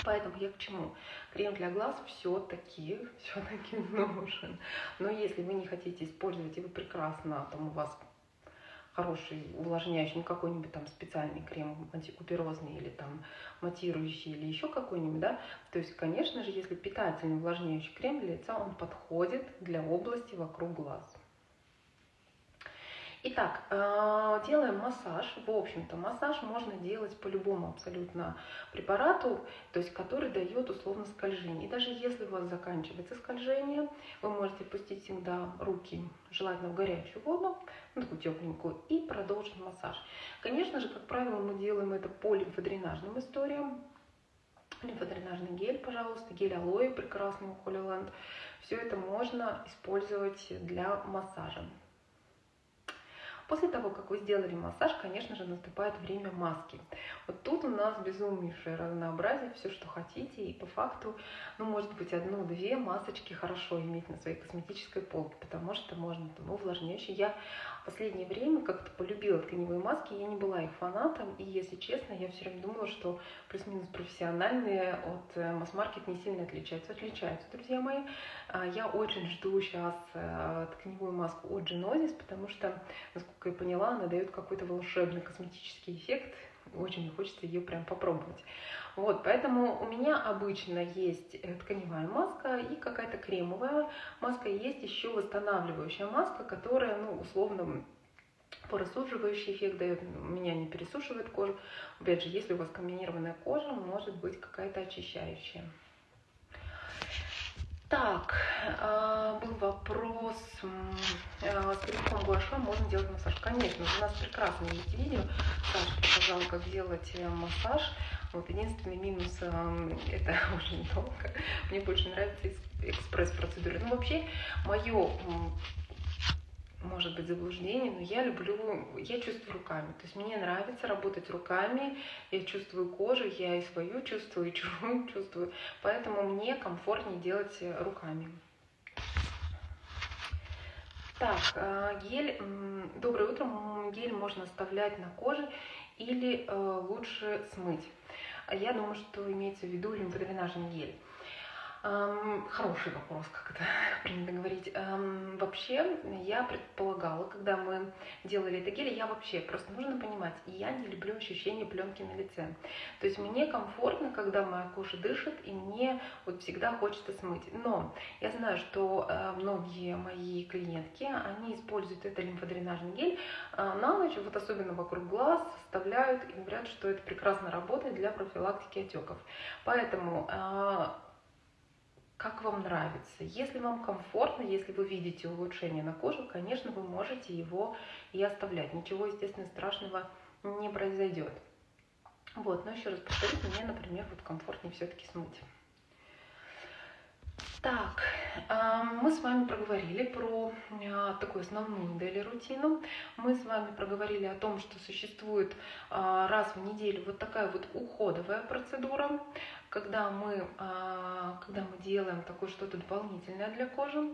Поэтому я к чему? Крем для глаз все-таки, все-таки нужен. Но если вы не хотите использовать, и вы прекрасно, там у вас хороший увлажняющий, не какой-нибудь там специальный крем антикуперозный или там матирующий или еще какой-нибудь, да. То есть, конечно же, если питательный увлажняющий крем для лица, он подходит для области вокруг глаз. Итак, э, делаем массаж. В общем-то, массаж можно делать по любому абсолютно препарату, то есть который дает условно скольжение. И даже если у вас заканчивается скольжение, вы можете пустить всегда руки, желательно в горячую воду, ну, такую тепленькую, и продолжить массаж. Конечно же, как правило, мы делаем это по лимфодренажным историям. Лимфодренажный гель, пожалуйста, гель алоэ прекрасный у Holy Все это можно использовать для массажа. После того, как вы сделали массаж, конечно же, наступает время маски. Вот тут у нас безумнейшее разнообразие, все, что хотите, и по факту, ну, может быть, одну-две масочки хорошо иметь на своей косметической полке, потому что можно там увлажняющие. Я последнее время как-то полюбила тканевые маски, я не была их фанатом, и, если честно, я все время думала, что плюс-минус профессиональные от э, масс-маркет не сильно отличаются. Отличаются, друзья мои. А, я очень жду сейчас э, тканевую маску от Genesis, потому что, насколько я поняла, она дает какой-то волшебный косметический эффект, очень хочется ее прям попробовать. Вот, поэтому у меня обычно есть э, тканевая маска и какая-то кремовая маска. Есть еще восстанавливающая маска, которая, ну, условно, порасуживающий эффект дает, у меня не пересушивает кожу. Опять же, если у вас комбинированная кожа, может быть какая-то очищающая. Так, а, был вопрос, а, с грибком гуаша можно делать массаж? Конечно, у нас прекрасно есть видео, Саша показала, как делать э, массаж. Вот единственный минус э, это очень долго. Мне больше нравится экспресс-процедура. Ну, вообще, мое может быть заблуждение, но я люблю, я чувствую руками. То есть мне нравится работать руками, я чувствую кожу, я и свою чувствую, и чужую чувствую. Поэтому мне комфортнее делать руками. Так, э, гель, доброе утро, гель можно оставлять на коже или э, лучше смыть. Я думаю, что имеется в виду лимфодренажный гель. Хороший вопрос, как это принято говорить. Вообще, я предполагала, когда мы делали это гель, я вообще, просто нужно понимать, я не люблю ощущение пленки на лице. То есть мне комфортно, когда моя кожа дышит, и мне вот всегда хочется смыть. Но я знаю, что э, многие мои клиентки, они используют это лимфодренажный гель а, на ночь, вот особенно вокруг глаз, вставляют и говорят, что это прекрасно работает для профилактики отеков. Поэтому а, как вам нравится. Если вам комфортно, если вы видите улучшение на коже, конечно, вы можете его и оставлять. Ничего, естественно, страшного не произойдет. Вот, но еще раз повторюсь, мне, например, вот комфортнее все-таки смыть. Так, мы с вами проговорили про а, такую основную модель рутину. Мы с вами проговорили о том, что существует а, раз в неделю вот такая вот уходовая процедура, когда мы, а, когда мы делаем такое что-то дополнительное для кожи.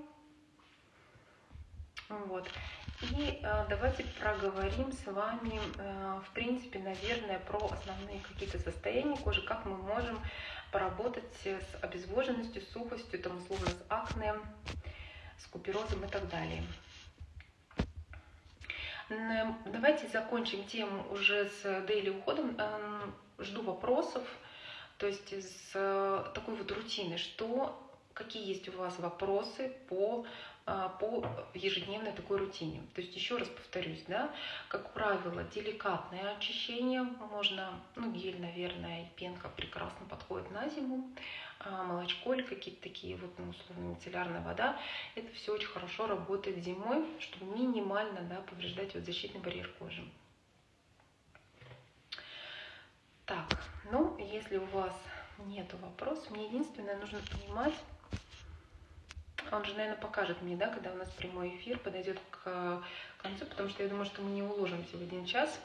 Вот. И э, давайте проговорим с вами, э, в принципе, наверное, про основные какие-то состояния кожи, как мы можем поработать с обезвоженностью, сухостью, там, условно, с акне, с куперозом и так далее. Давайте закончим тему уже с дейли уходом. Эм, жду вопросов, то есть с такой вот рутины, что, какие есть у вас вопросы по а, по ежедневной такой рутине. То есть еще раз повторюсь, да, как правило, деликатное очищение можно, ну гель, наверное, и пенка прекрасно подходит на зиму, а молочко или какие-то такие вот, ну, условно, мицеллярная вода, это все очень хорошо работает зимой, чтобы минимально, да, повреждать вот защитный барьер кожи. Так, ну, если у вас нет вопросов, мне единственное нужно понимать, он же, наверное, покажет мне, да, когда у нас прямой эфир подойдет к концу, потому что я думаю, что мы не уложимся в один час.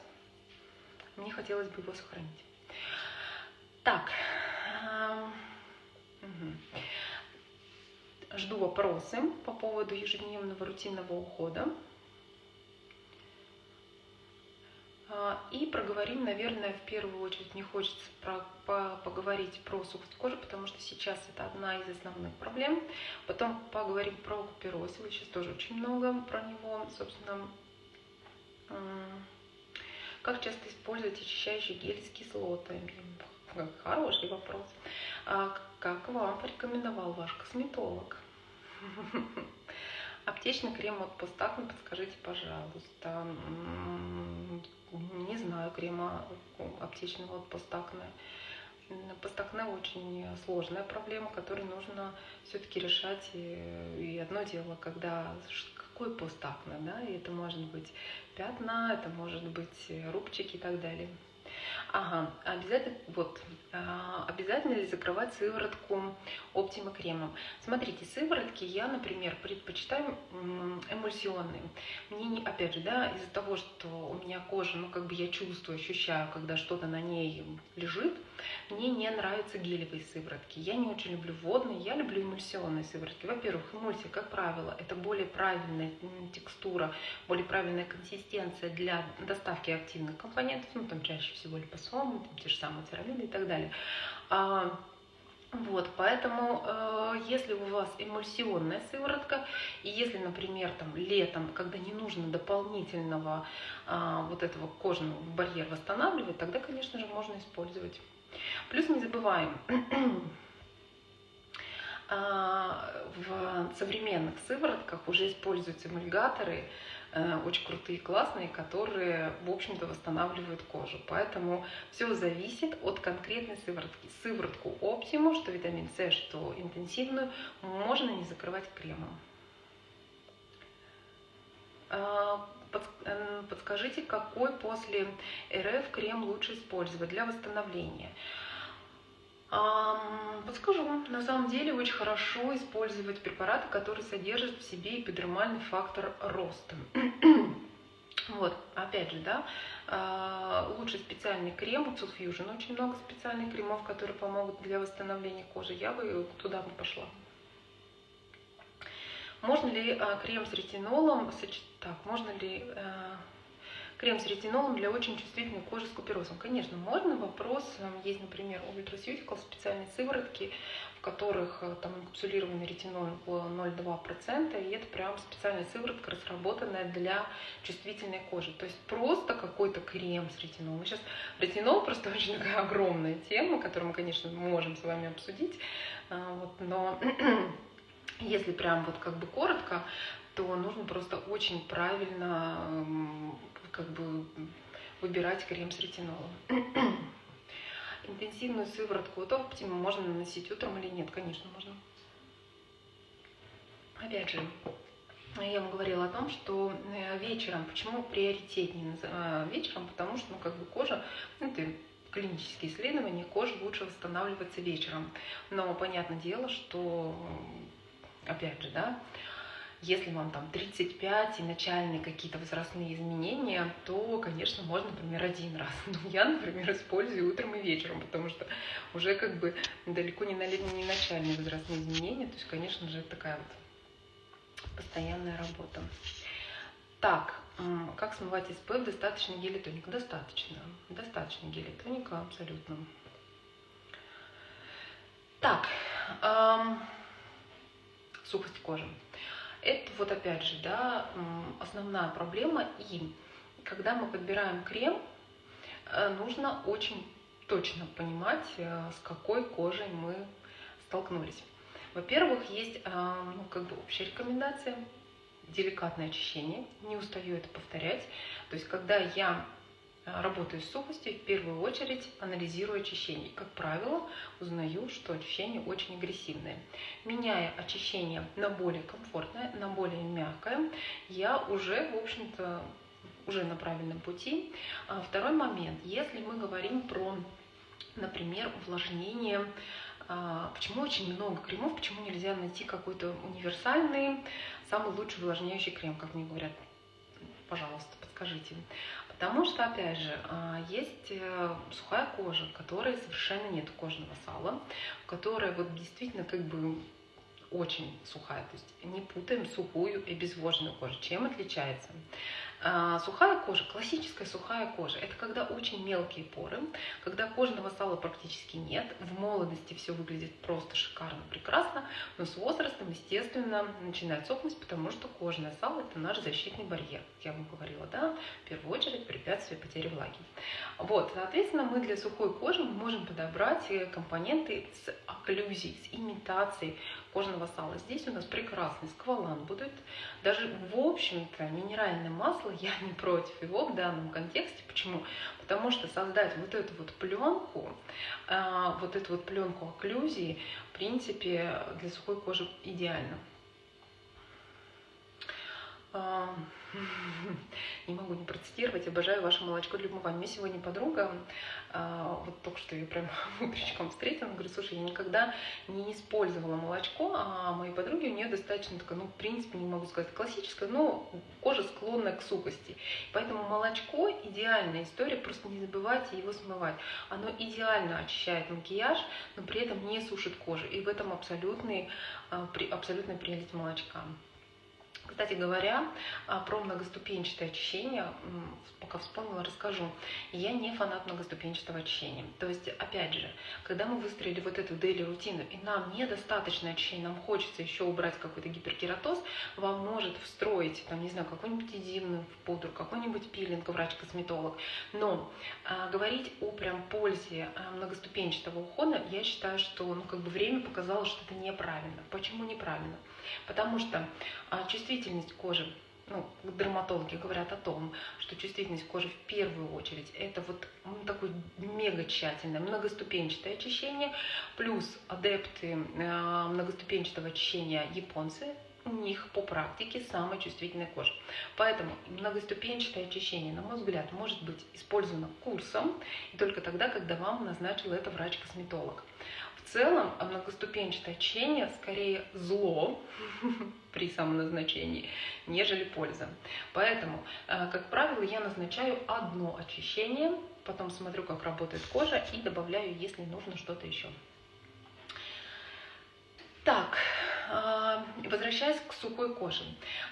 Мне хотелось бы его сохранить. Так. Угу. Жду вопросы по поводу ежедневного рутинного ухода. А, и проговорим, наверное, в первую очередь, мне хочется про, по, поговорить про сухость кожи, потому что сейчас это одна из основных проблем. Потом поговорим про купероз, сейчас тоже очень много про него, собственно, Как часто использовать очищающий гель с кислотами? Хороший вопрос. А как вам порекомендовал ваш косметолог? Аптечный крем от Постакна, подскажите, пожалуйста. Не знаю крема аптечного от Постакна. Постакне очень сложная проблема, которую нужно все-таки решать. И одно дело, когда какой постакне, да, и это может быть пятна, это может быть рубчики и так далее. Ага, обязательно, вот, а, обязательно ли закрывать сыворотку оптима кремом? Смотрите, сыворотки я, например, предпочитаю эмульсионные. Мне, не, опять же, да, из-за того, что у меня кожа, ну, как бы я чувствую, ощущаю, когда что-то на ней лежит, мне не нравятся гелевые сыворотки. Я не очень люблю водные, я люблю эмульсионные сыворотки. Во-первых, эмульсия, как правило, это более правильная текстура, более правильная консистенция для доставки активных компонентов, ну, там чаще всего липосомы, там, те же самые церамиды и так далее. А, вот, поэтому, э, если у вас эмульсионная сыворотка, и если, например, там летом, когда не нужно дополнительного э, вот этого кожного барьера восстанавливать, тогда, конечно же, можно использовать. Плюс не забываем, а, в современных сыворотках уже используются эмульгаторы, очень крутые, классные, которые, в общем-то, восстанавливают кожу. Поэтому все зависит от конкретной сыворотки. Сыворотку Optimu, что витамин С, что интенсивную, можно не закрывать кремом. А, Э, подскажите, какой после РФ крем лучше использовать для восстановления? Подскажу. На самом деле очень хорошо использовать препараты, которые содержат в себе эпидермальный фактор роста. Вот, опять же, да, а, лучше специальный крем, у Fusion очень много специальных кремов, которые помогут для восстановления кожи. Я бы туда бы пошла. Можно ли а, крем с ретинолом так, можно ли э, крем с ретинолом для очень чувствительной кожи с куперозом? Конечно, можно. Вопрос, э, есть, например, у Ultraceutical специальные сыворотки, в которых э, там инкапсулированный ретинол 0,2%, и это прям специальная сыворотка, разработанная для чувствительной кожи. То есть просто какой-то крем с ретинолом. Сейчас ретинол просто очень такая огромная тема, которую мы, конечно, можем с вами обсудить, э, вот, но если прям вот как бы коротко, то нужно просто очень правильно как бы выбирать крем с ретинолом. Интенсивную сыворотку от Optima можно наносить утром или нет? Конечно, можно. Опять же, я вам говорила о том, что э, вечером, почему приоритетнее э, вечером, потому что ну, как бы кожа, ну, это клинические исследования, кожа лучше восстанавливается вечером. Но понятное дело, что, опять же, да, если вам там 35 и начальные какие-то возрастные изменения, то, конечно, можно, например, один раз. Но я, например, использую утром и вечером, потому что уже как бы далеко не, на, не начальные возрастные изменения. То есть, конечно же, такая вот постоянная работа. Так, как смывать СПФ? Достаточно тоника? Достаточно. Достаточно тоника, абсолютно. Так, эм, сухость кожи. Это вот опять же, да, основная проблема. И когда мы подбираем крем, э, нужно очень точно понимать, э, с какой кожей мы столкнулись. Во-первых, есть э, ну, как бы общая рекомендация, деликатное очищение, не устаю это повторять. То есть, когда я работаю с сухостью, в первую очередь анализирую очищение. Как правило, узнаю, что очищение очень агрессивное. Меняя очищение на более комфортное, на более мягкое, я уже, в общем-то, уже на правильном пути. А второй момент. Если мы говорим про, например, увлажнение, а, почему очень много кремов, почему нельзя найти какой-то универсальный, самый лучший увлажняющий крем, как мне говорят, пожалуйста, подскажите. Потому что, опять же, а, есть э, сухая кожа, в которой совершенно нет кожного сала, которая вот действительно как бы очень сухая. То есть не путаем сухую и безвожную кожу. Чем отличается? А, сухая кожа, классическая сухая кожа, это когда очень мелкие поры, когда кожного сала практически нет, в молодости все выглядит просто шикарно, прекрасно, но с возрастом, естественно, начинает сохнуть, потому что кожное сало – это наш защитный барьер, я вам говорила, да, в первую очередь препятствие потери влаги. Вот, соответственно, мы для сухой кожи можем подобрать э, компоненты с окклюзией, с имитацией кожного сала. Здесь у нас прекрасный сквалан будет. Даже, в общем-то, минеральное масло, я не против его в данном контексте. Почему? Потому что создать вот эту вот пленку, а, вот эту вот пленку окклюзии, в принципе, для сухой кожи идеально. Не могу не процитировать, обожаю ваше молочко для умывания. Меня сегодня подруга, а, вот только что ее прям утречком встретила, говорит, слушай, я никогда не использовала молочко, а моей подруге у нее достаточно такая, ну, в принципе, не могу сказать классическая, но кожа склонная к сухости. Поэтому молочко идеальная история, просто не забывайте его смывать. Оно идеально очищает макияж, но при этом не сушит кожу. И в этом абсолютный, а, абсолютная прелесть молочка. Кстати говоря, а, про многоступенчатое очищение, пока вспомнила, расскажу. Я не фанат многоступенчатого очищения. То есть, опять же, когда мы выстроили вот эту дейли рутину, и нам недостаточно очищения, нам хочется еще убрать какой-то гиперкератоз, вам может встроить, там, не знаю, какой-нибудь эдимную пудру, какой-нибудь пилинг, врач-косметолог. Но а, говорить о прям пользе а, многоступенчатого ухода, я считаю, что ну, как бы время показало, что это неправильно. Почему неправильно? Потому что а, чувствительность кожи ну, дерматологи говорят о том, что чувствительность кожи в первую очередь это вот ну, такое мега тщательное, многоступенчатое очищение, плюс адепты э, многоступенчатого очищения японцы, них по практике самая чувствительная кожа. Поэтому многоступенчатое очищение, на мой взгляд, может быть использовано курсом и только тогда, когда вам назначил это врач-косметолог. В целом многоступенчатое очищение скорее зло при самоназначении, нежели польза. Поэтому, э, как правило, я назначаю одно очищение, потом смотрю, как работает кожа и добавляю, если нужно что-то еще. Так, возвращаясь к сухой коже.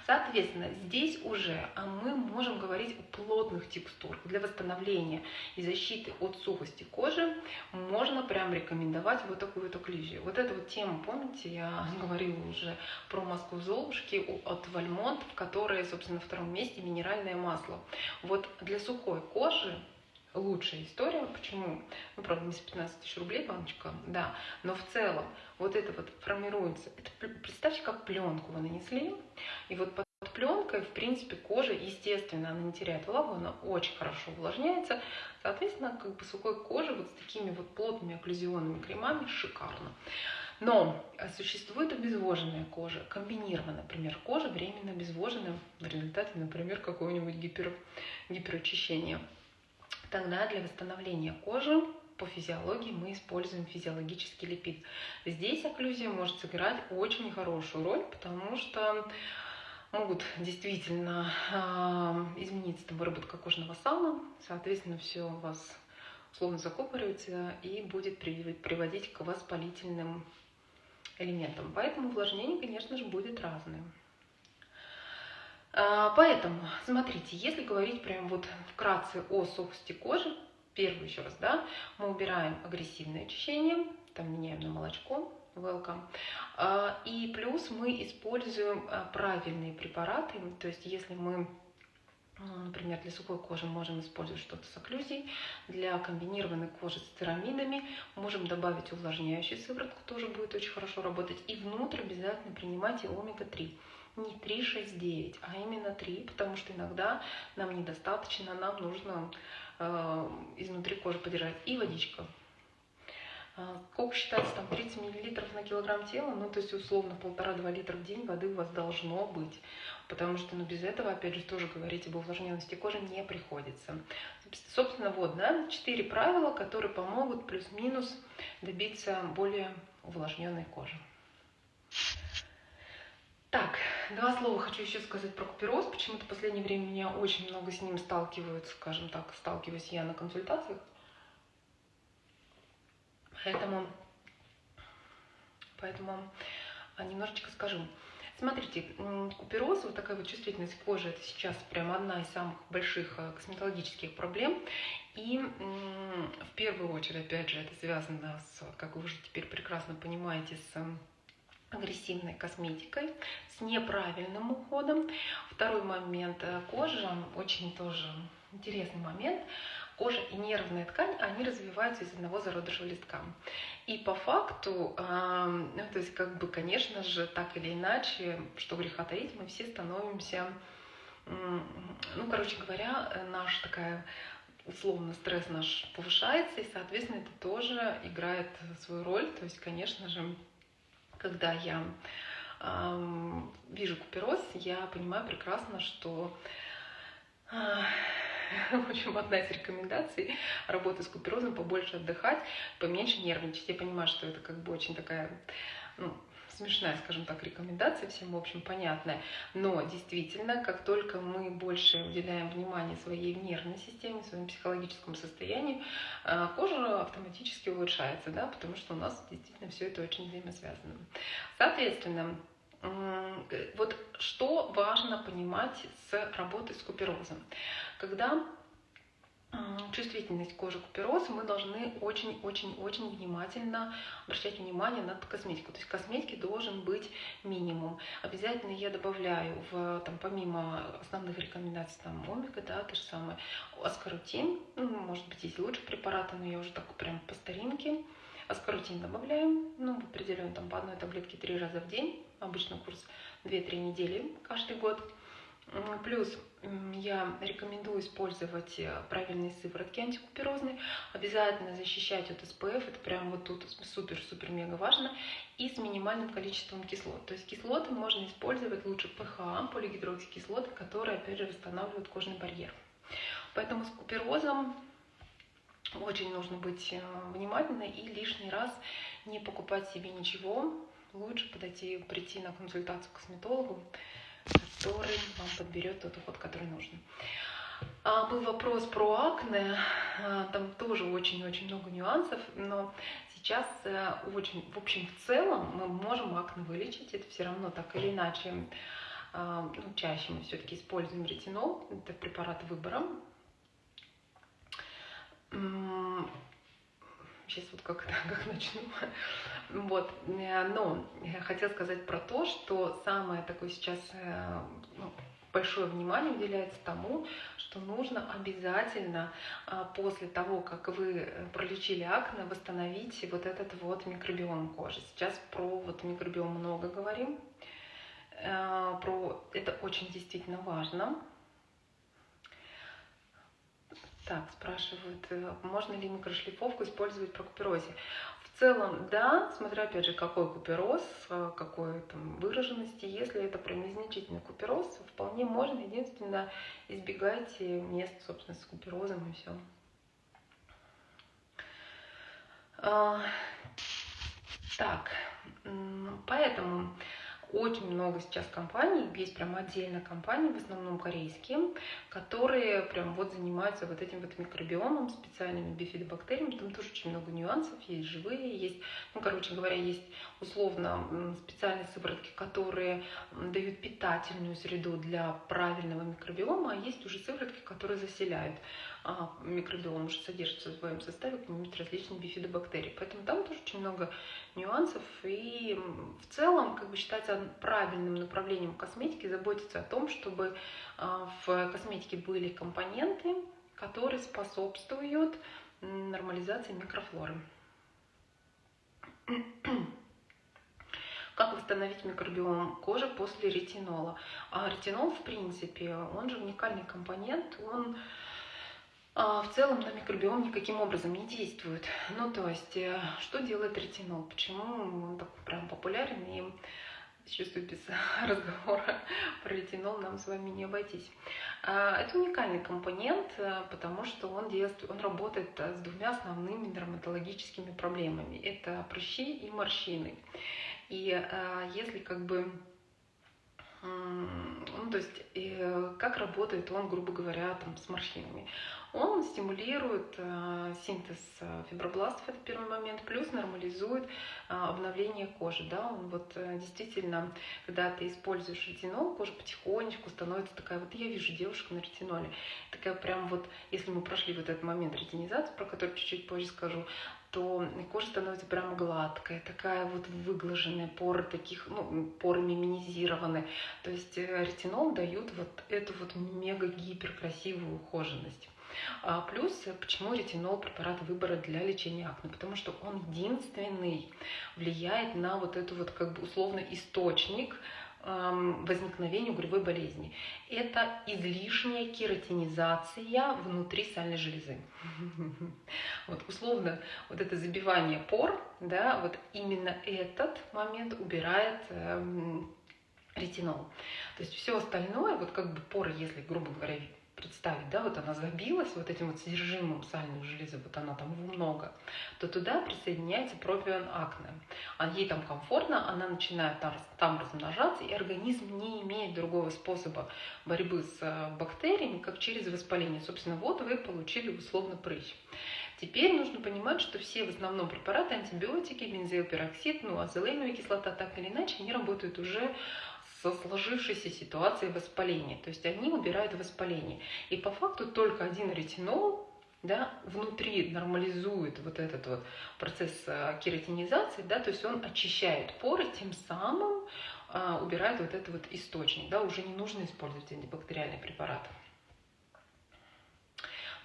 Соответственно, здесь уже а, мы можем говорить о плотных текстурах. Для восстановления и защиты от сухости кожи можно прям рекомендовать вот такую вот окклюзию. Вот эта вот тема, помните, я говорила уже про маску Золушки от Вальмонт, в которой, собственно, на втором месте минеральное масло. Вот для сухой кожи лучшая история. Почему? Ну, правда, не с 15 тысяч рублей баночка, да. Но в целом вот это вот формируется. Это, представьте, как пленку вы нанесли. И вот под пленкой, в принципе, кожа, естественно, она не теряет влагу, она очень хорошо увлажняется. Соответственно, как бы сухой кожи вот с такими вот плотными окклюзионными кремами шикарно. Но существует обезвоженная кожа, комбинированная, например, кожа временно обезвоженная в результате, например, какого-нибудь гипер, гиперочищения. Тогда для восстановления кожи по физиологии мы используем физиологический липид. Здесь окклюзия может сыграть очень хорошую роль, потому что могут действительно э, измениться там, выработка кожного сала, соответственно, все у вас условно закупоривается и будет приводить к воспалительным элементам. Поэтому увлажнение, конечно же, будет разным. А, поэтому, смотрите, если говорить прям вот вкратце о сухости кожи, первый еще раз, да, мы убираем агрессивное очищение, там меняем на молочко, welcome. А, и плюс мы используем а, правильные препараты, то есть если мы Например, для сухой кожи можем использовать что-то с окклюзией. Для комбинированной кожи с церамидами можем добавить увлажняющий сыворотку, тоже будет очень хорошо работать. И внутрь обязательно принимайте омега-3 не 3, 6, 9, а именно 3, потому что иногда нам недостаточно, нам нужно э, изнутри кожи подержать. И водичка. Э, сколько считается там 30 мл на килограмм тела, ну то есть условно полтора-два литра в день воды у вас должно быть, потому что ну, без этого, опять же, тоже говорить об увлажненности кожи не приходится. Собственно, вот, да, четыре правила, которые помогут плюс-минус добиться более увлажненной кожи. Так, два слова хочу еще сказать про купероз. Почему-то в последнее время меня очень много с ним сталкиваются, скажем так, сталкиваюсь я на консультациях. Поэтому, поэтому немножечко скажу. Смотрите, купероз, вот такая вот чувствительность кожи, это сейчас прям одна из самых больших э, косметологических проблем. И в первую очередь, опять же, это связано с, как вы уже теперь прекрасно понимаете, с агрессивной косметикой, с неправильным уходом. Второй момент э, кожа, очень тоже интересный момент. Кожа и нервная ткань, они развиваются из одного зародыша листка. И по факту, э, ну, то есть, как бы, конечно же, так или иначе, что греха таить, мы все становимся, э, ну, короче говоря, наша такая условно стресс наш повышается, и, соответственно, это тоже играет свою роль. То есть, конечно же, когда я э, вижу купероз, я понимаю прекрасно, что э, в общем, одна из рекомендаций работы с куперозом побольше отдыхать, поменьше нервничать. Я понимаю, что это как бы очень такая ну, смешная, скажем так, рекомендация, всем, в общем, понятная. Но действительно, как только мы больше уделяем внимание своей нервной системе, своему психологическому состоянию, э, кожа автоматически улучшается, да, потому что у нас действительно все это очень взаимосвязано. Соответственно, вот что важно понимать с работой с куперозом. Когда чувствительность кожи к куперозу, мы должны очень-очень-очень внимательно обращать внимание на косметику. То есть косметики должен быть минимум. Обязательно я добавляю, в, там, помимо основных рекомендаций, там, омега, да, то же самое, аскорутин, ну, может быть, есть лучше препараты, но я уже так прям по старинке. Аскорутин добавляем, ну, в определенном, там, по одной таблетке три раза в день, обычно курс 2-3 недели каждый год. Плюс я рекомендую использовать э, правильные сыворотки антикуперозные. Обязательно защищать от СПФ, это прям вот тут супер-супер-мега важно. И с минимальным количеством кислот. То есть кислоты можно использовать лучше ПХА, полигидроксикислоты, которые, опять же, восстанавливают кожный барьер. Поэтому с куперозом очень нужно быть э, внимательной и лишний раз не покупать себе ничего. Лучше подойти, прийти на консультацию к косметологу, который вам подберет тот уход, который нужен. А, был вопрос про акне, а, там тоже очень-очень много нюансов, но сейчас а, очень, в общем, в целом мы можем акне вылечить, это все равно так или иначе, а, ну, чаще мы все-таки используем ретинол, это препарат выбора. Сейчас вот как, как начну. Вот. Э, но я хотела сказать про то, что самое такое сейчас э, ну, большое внимание уделяется тому, что нужно обязательно а, после того, как вы э, пролечили акне, восстановить вот этот вот микробиом кожи. Сейчас про вот микробиом много говорим. Про это очень действительно важно. Так, спрашивают, можно ли микрошлифовку использовать при куперозе? В целом, да, смотря опять же, какой купероз, э, какой там выраженности. Если это прям незначительный купероз, вполне можно. Единственное, избегайте мест, собственно, с куперозом и все. А, так, поэтому очень много сейчас компаний, есть прям отдельно компании, в основном корейские, которые прям вот занимаются вот этим вот микробиомом, специальными бифидобактериями. Там тоже очень много нюансов, есть живые, есть, ну, короче говоря, есть условно специальные сыворотки, которые дают питательную среду для правильного микробиома, а есть уже сыворотки, которые заселяют микробиом, уже содержится в своем составе какие-нибудь различные бифидобактерии. Поэтому там тоже очень много нюансов. И в целом, как бы считается правильным направлением косметики заботиться о том, чтобы а, в косметике были компоненты, которые способствуют нормализации микрофлоры. Как восстановить микробиом кожи после ретинола? А ретинол, в принципе, он же уникальный компонент, он а, в целом на микробиом никаким образом не действует. Ну, то есть, э, что делает ретинол? Почему он так прям популярен и чувствую, без разговора про ретинол нам с вами не обойтись. А, это уникальный компонент, э, потому что он, действует, он работает э, с двумя основными дерматологическими проблемами. Это прыщи и морщины. И если как бы ну, то есть, как работает он, грубо говоря, там, с морщинами? Он стимулирует э, синтез э, фибробластов, это первый момент, плюс нормализует э, обновление кожи. Да? Он вот действительно, когда ты используешь ретинол, кожа потихонечку становится такая, вот я вижу девушку на ретиноле, такая прям вот, если мы прошли вот этот момент ретинизации, про который чуть-чуть позже скажу, то кожа становится прям гладкая, такая вот выглаженная, поры таких, ну, поры миминизированы. То есть ретинол дают вот эту вот мега-гипер красивую ухоженность. А плюс, почему ретинол препарат выбора для лечения акне? Потому что он единственный влияет на вот эту вот как бы условно источник возникновения угревой болезни. Это излишняя кератинизация внутри сальной железы. Вот условно вот это забивание пор, да, вот именно этот момент убирает эм, ретинол. То есть все остальное, вот как бы поры, если, грубо говоря, представить, да, вот она забилась вот этим вот содержимым сальной железы, вот она там много, то туда присоединяется пропион акне. А ей там комфортно, она начинает там, там размножаться, и организм не имеет другого способа борьбы с э, бактериями, как через воспаление. Собственно, вот вы получили условно прыщ. Теперь нужно понимать, что все в основном препараты, антибиотики, бензоилпероксид, ну, азелейновая кислота, так или иначе, они работают уже со сложившейся ситуацией воспаления. То есть они убирают воспаление. И по факту только один ретинол да, внутри нормализует вот этот вот процесс э, кератинизации, да, то есть он очищает поры, тем самым а, убирает вот этот вот источник, да, уже не нужно использовать антибактериальный препарат.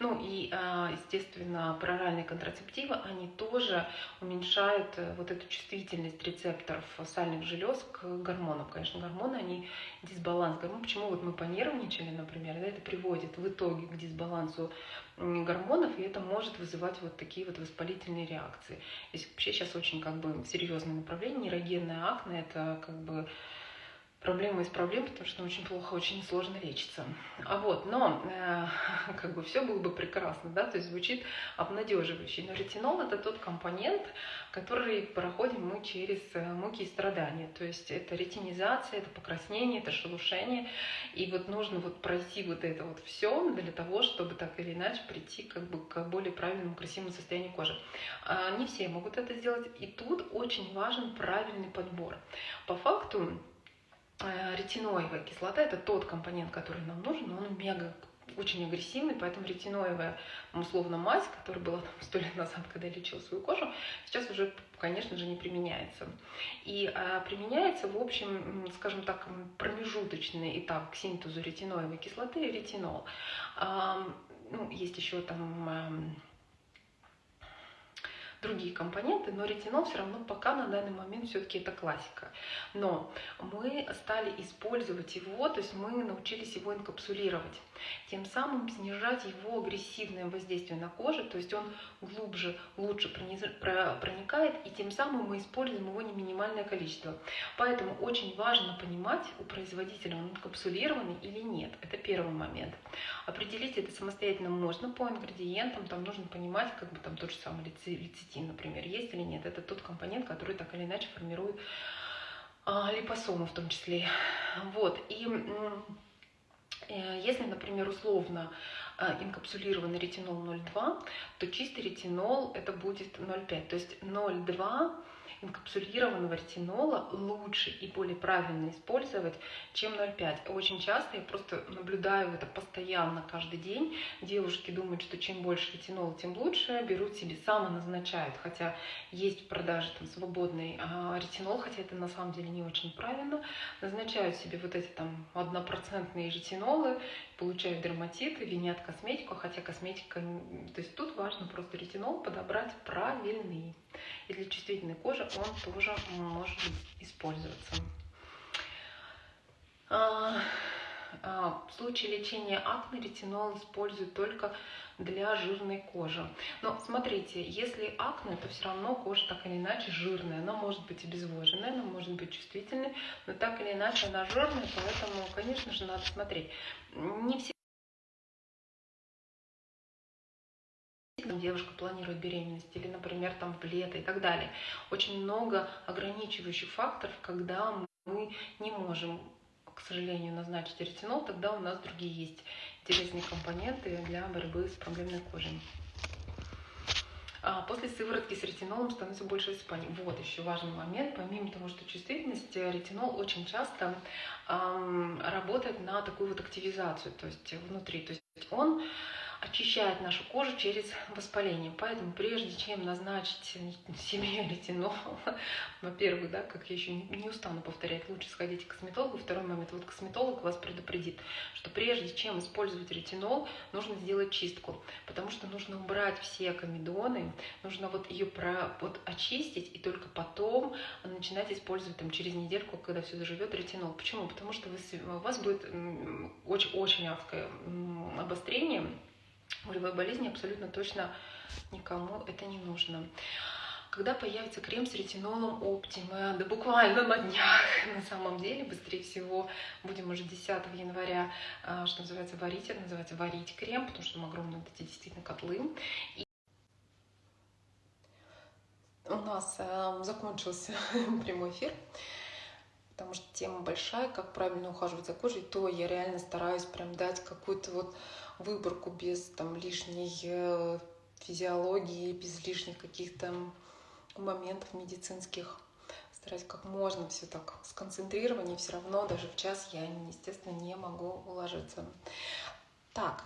Ну и, а, естественно, проральные контрацептивы, они тоже уменьшают э, вот эту чувствительность рецепторов сальных желез к гормонам. Конечно, гормоны, они дисбаланс гормонов. Почему вот мы понервничали, например, да, это приводит в итоге к дисбалансу гормонов, и это может вызывать вот такие вот воспалительные реакции. Здесь вообще сейчас очень как бы серьезное направление, нейрогенная акне, это как бы проблема из проблем, потому что очень плохо, очень сложно лечится. А вот, но э, как бы все было бы прекрасно, да, то есть звучит обнадеживающе. Но ретинол это тот компонент, который проходим мы через э, муки и страдания. То есть это ретинизация, это покраснение, это шелушение. И вот нужно вот пройти вот это вот все для того, чтобы так или иначе прийти как бы к более правильному, красивому состоянию кожи. А не все могут это сделать. И тут очень важен правильный подбор. По факту ретиноевая кислота – это тот компонент, который нам нужен, но он мега очень агрессивный, поэтому ретиноевая, условно, мазь, которая была там сто лет назад, когда я лечила свою кожу, сейчас уже, конечно же, не применяется. И а, применяется, в общем, скажем так, промежуточный этап к синтезу ретиноевой кислоты – ретинол. А, ну, есть еще там другие компоненты, но ретинол все равно пока на данный момент все-таки это классика. Но мы стали использовать его, то есть мы научились его инкапсулировать, тем самым снижать его агрессивное воздействие на кожу, то есть он глубже, лучше проникает, и тем самым мы используем его не минимальное количество. Поэтому очень важно понимать у производителя, он инкапсулированный или нет. Это первый момент. Определить это самостоятельно можно по ингредиентам, там нужно понимать, как бы там тот же самый лецитин например, есть или нет. Это тот компонент, который так или иначе формирует а, липосомы в том числе. Вот. И если, например, условно а, инкапсулированный ретинол 0,2, то чистый ретинол это будет 0,5. То есть 0,2 инкапсулированного ретинола лучше и более правильно использовать, чем 0,5. Очень часто я просто наблюдаю это постоянно, каждый день. Девушки думают, что чем больше ретинола, тем лучше, берут себе, самоназначают, хотя есть в продаже там свободный а, ретинол, хотя это на самом деле не очень правильно, назначают себе вот эти там однопроцентные ретинолы, получают дерматиты, винят косметику, хотя косметика... То есть тут важно просто ретинол подобрать правильный. И для чувствительной кожи он тоже может использоваться. А, в случае лечения акне ретинол используют только для жирной кожи. Но смотрите, если акне, то все равно кожа так или иначе жирная. Она может быть обезвоженная, она может быть чувствительной, но так или иначе она жирная, поэтому, конечно же, надо смотреть. Не все девушка планирует беременность или, например, там в лето и так далее. Очень много ограничивающих факторов, когда мы не можем, к сожалению, назначить ретинол, тогда у нас другие есть интересные компоненты для борьбы с проблемной кожей. А после сыворотки с ретинолом становится больше высыпаний. Вот еще важный момент. Помимо того, что чувствительность, ретинол очень часто эм, работает на такую вот активизацию, то есть внутри. То есть он очищает нашу кожу через воспаление. Поэтому прежде чем назначить себе ретинол, во-первых, да, как я еще не устану повторять, лучше сходить к косметологу. Второй момент, вот косметолог вас предупредит, что прежде чем использовать ретинол, нужно сделать чистку, потому что нужно убрать все комедоны, нужно вот ее про, вот очистить и только потом начинать использовать там через недельку, когда все заживет, ретинол. Почему? Потому что вы, у вас будет очень-очень адское обострение Болевой болезни абсолютно точно никому это не нужно. Когда появится крем с ретинолом Optima, да буквально на днях, на самом деле, быстрее всего, будем уже 10 января, а, что называется, варить, это называется варить крем, потому что там огромные вот эти действительно котлы. И у нас э, закончился прямой эфир, потому что тема большая, как правильно ухаживать за кожей, то я реально стараюсь прям дать какую-то вот выборку без там лишней э, физиологии, без лишних каких-то моментов медицинских. Стараюсь как можно все так сконцентрировать, и все равно даже в час я, естественно, не могу уложиться. Так,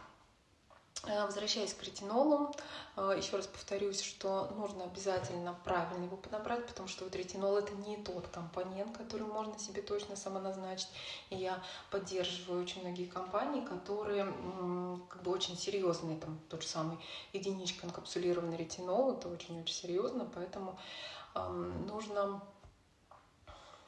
возвращаясь к ретинолу, э, еще раз повторюсь, что нужно обязательно правильно его подобрать, потому что вот ретинол это не тот компонент, который можно себе точно самоназначить. И я поддерживаю очень многие компании, которые как бы очень серьезные, там тот же самый единичка инкапсулированный ретинол, это очень-очень серьезно, поэтому эм, нужно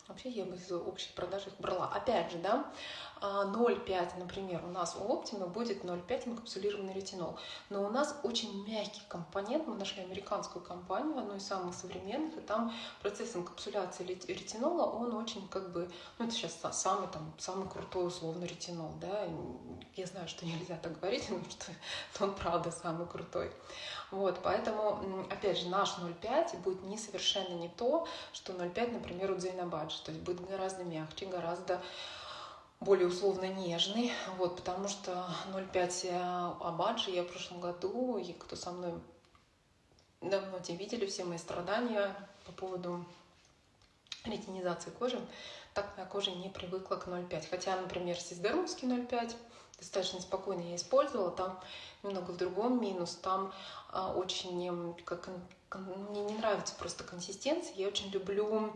Вообще я бы из общей продажи их брала. Опять же, да, 0,5, а, например, у нас у Optima будет 0,5 инкапсулированный ретинол. Но у нас очень мягкий компонент. Мы нашли американскую компанию, одну из самых современных, и там процесс инкапсуляции ретинола, он очень как бы, ну это сейчас самый там, самый крутой условно ретинол, да. Я знаю, что нельзя так говорить, но что он правда самый крутой. Вот, поэтому, опять же, наш 0,5 будет не совершенно не то, что 0,5, например, у Дзейнабаджи, то есть будет гораздо мягче, гораздо более условно нежный, вот, потому что 0,5 Абаджи я в прошлом году, и кто со мной давно те видели, все мои страдания по поводу ретинизации кожи, так моя кожа не привыкла к 0,5. Хотя, например, сисдермовский 0,5 достаточно спокойно я использовала, там немного в другом минус, там а, очень, как, мне не нравится просто консистенция, я очень люблю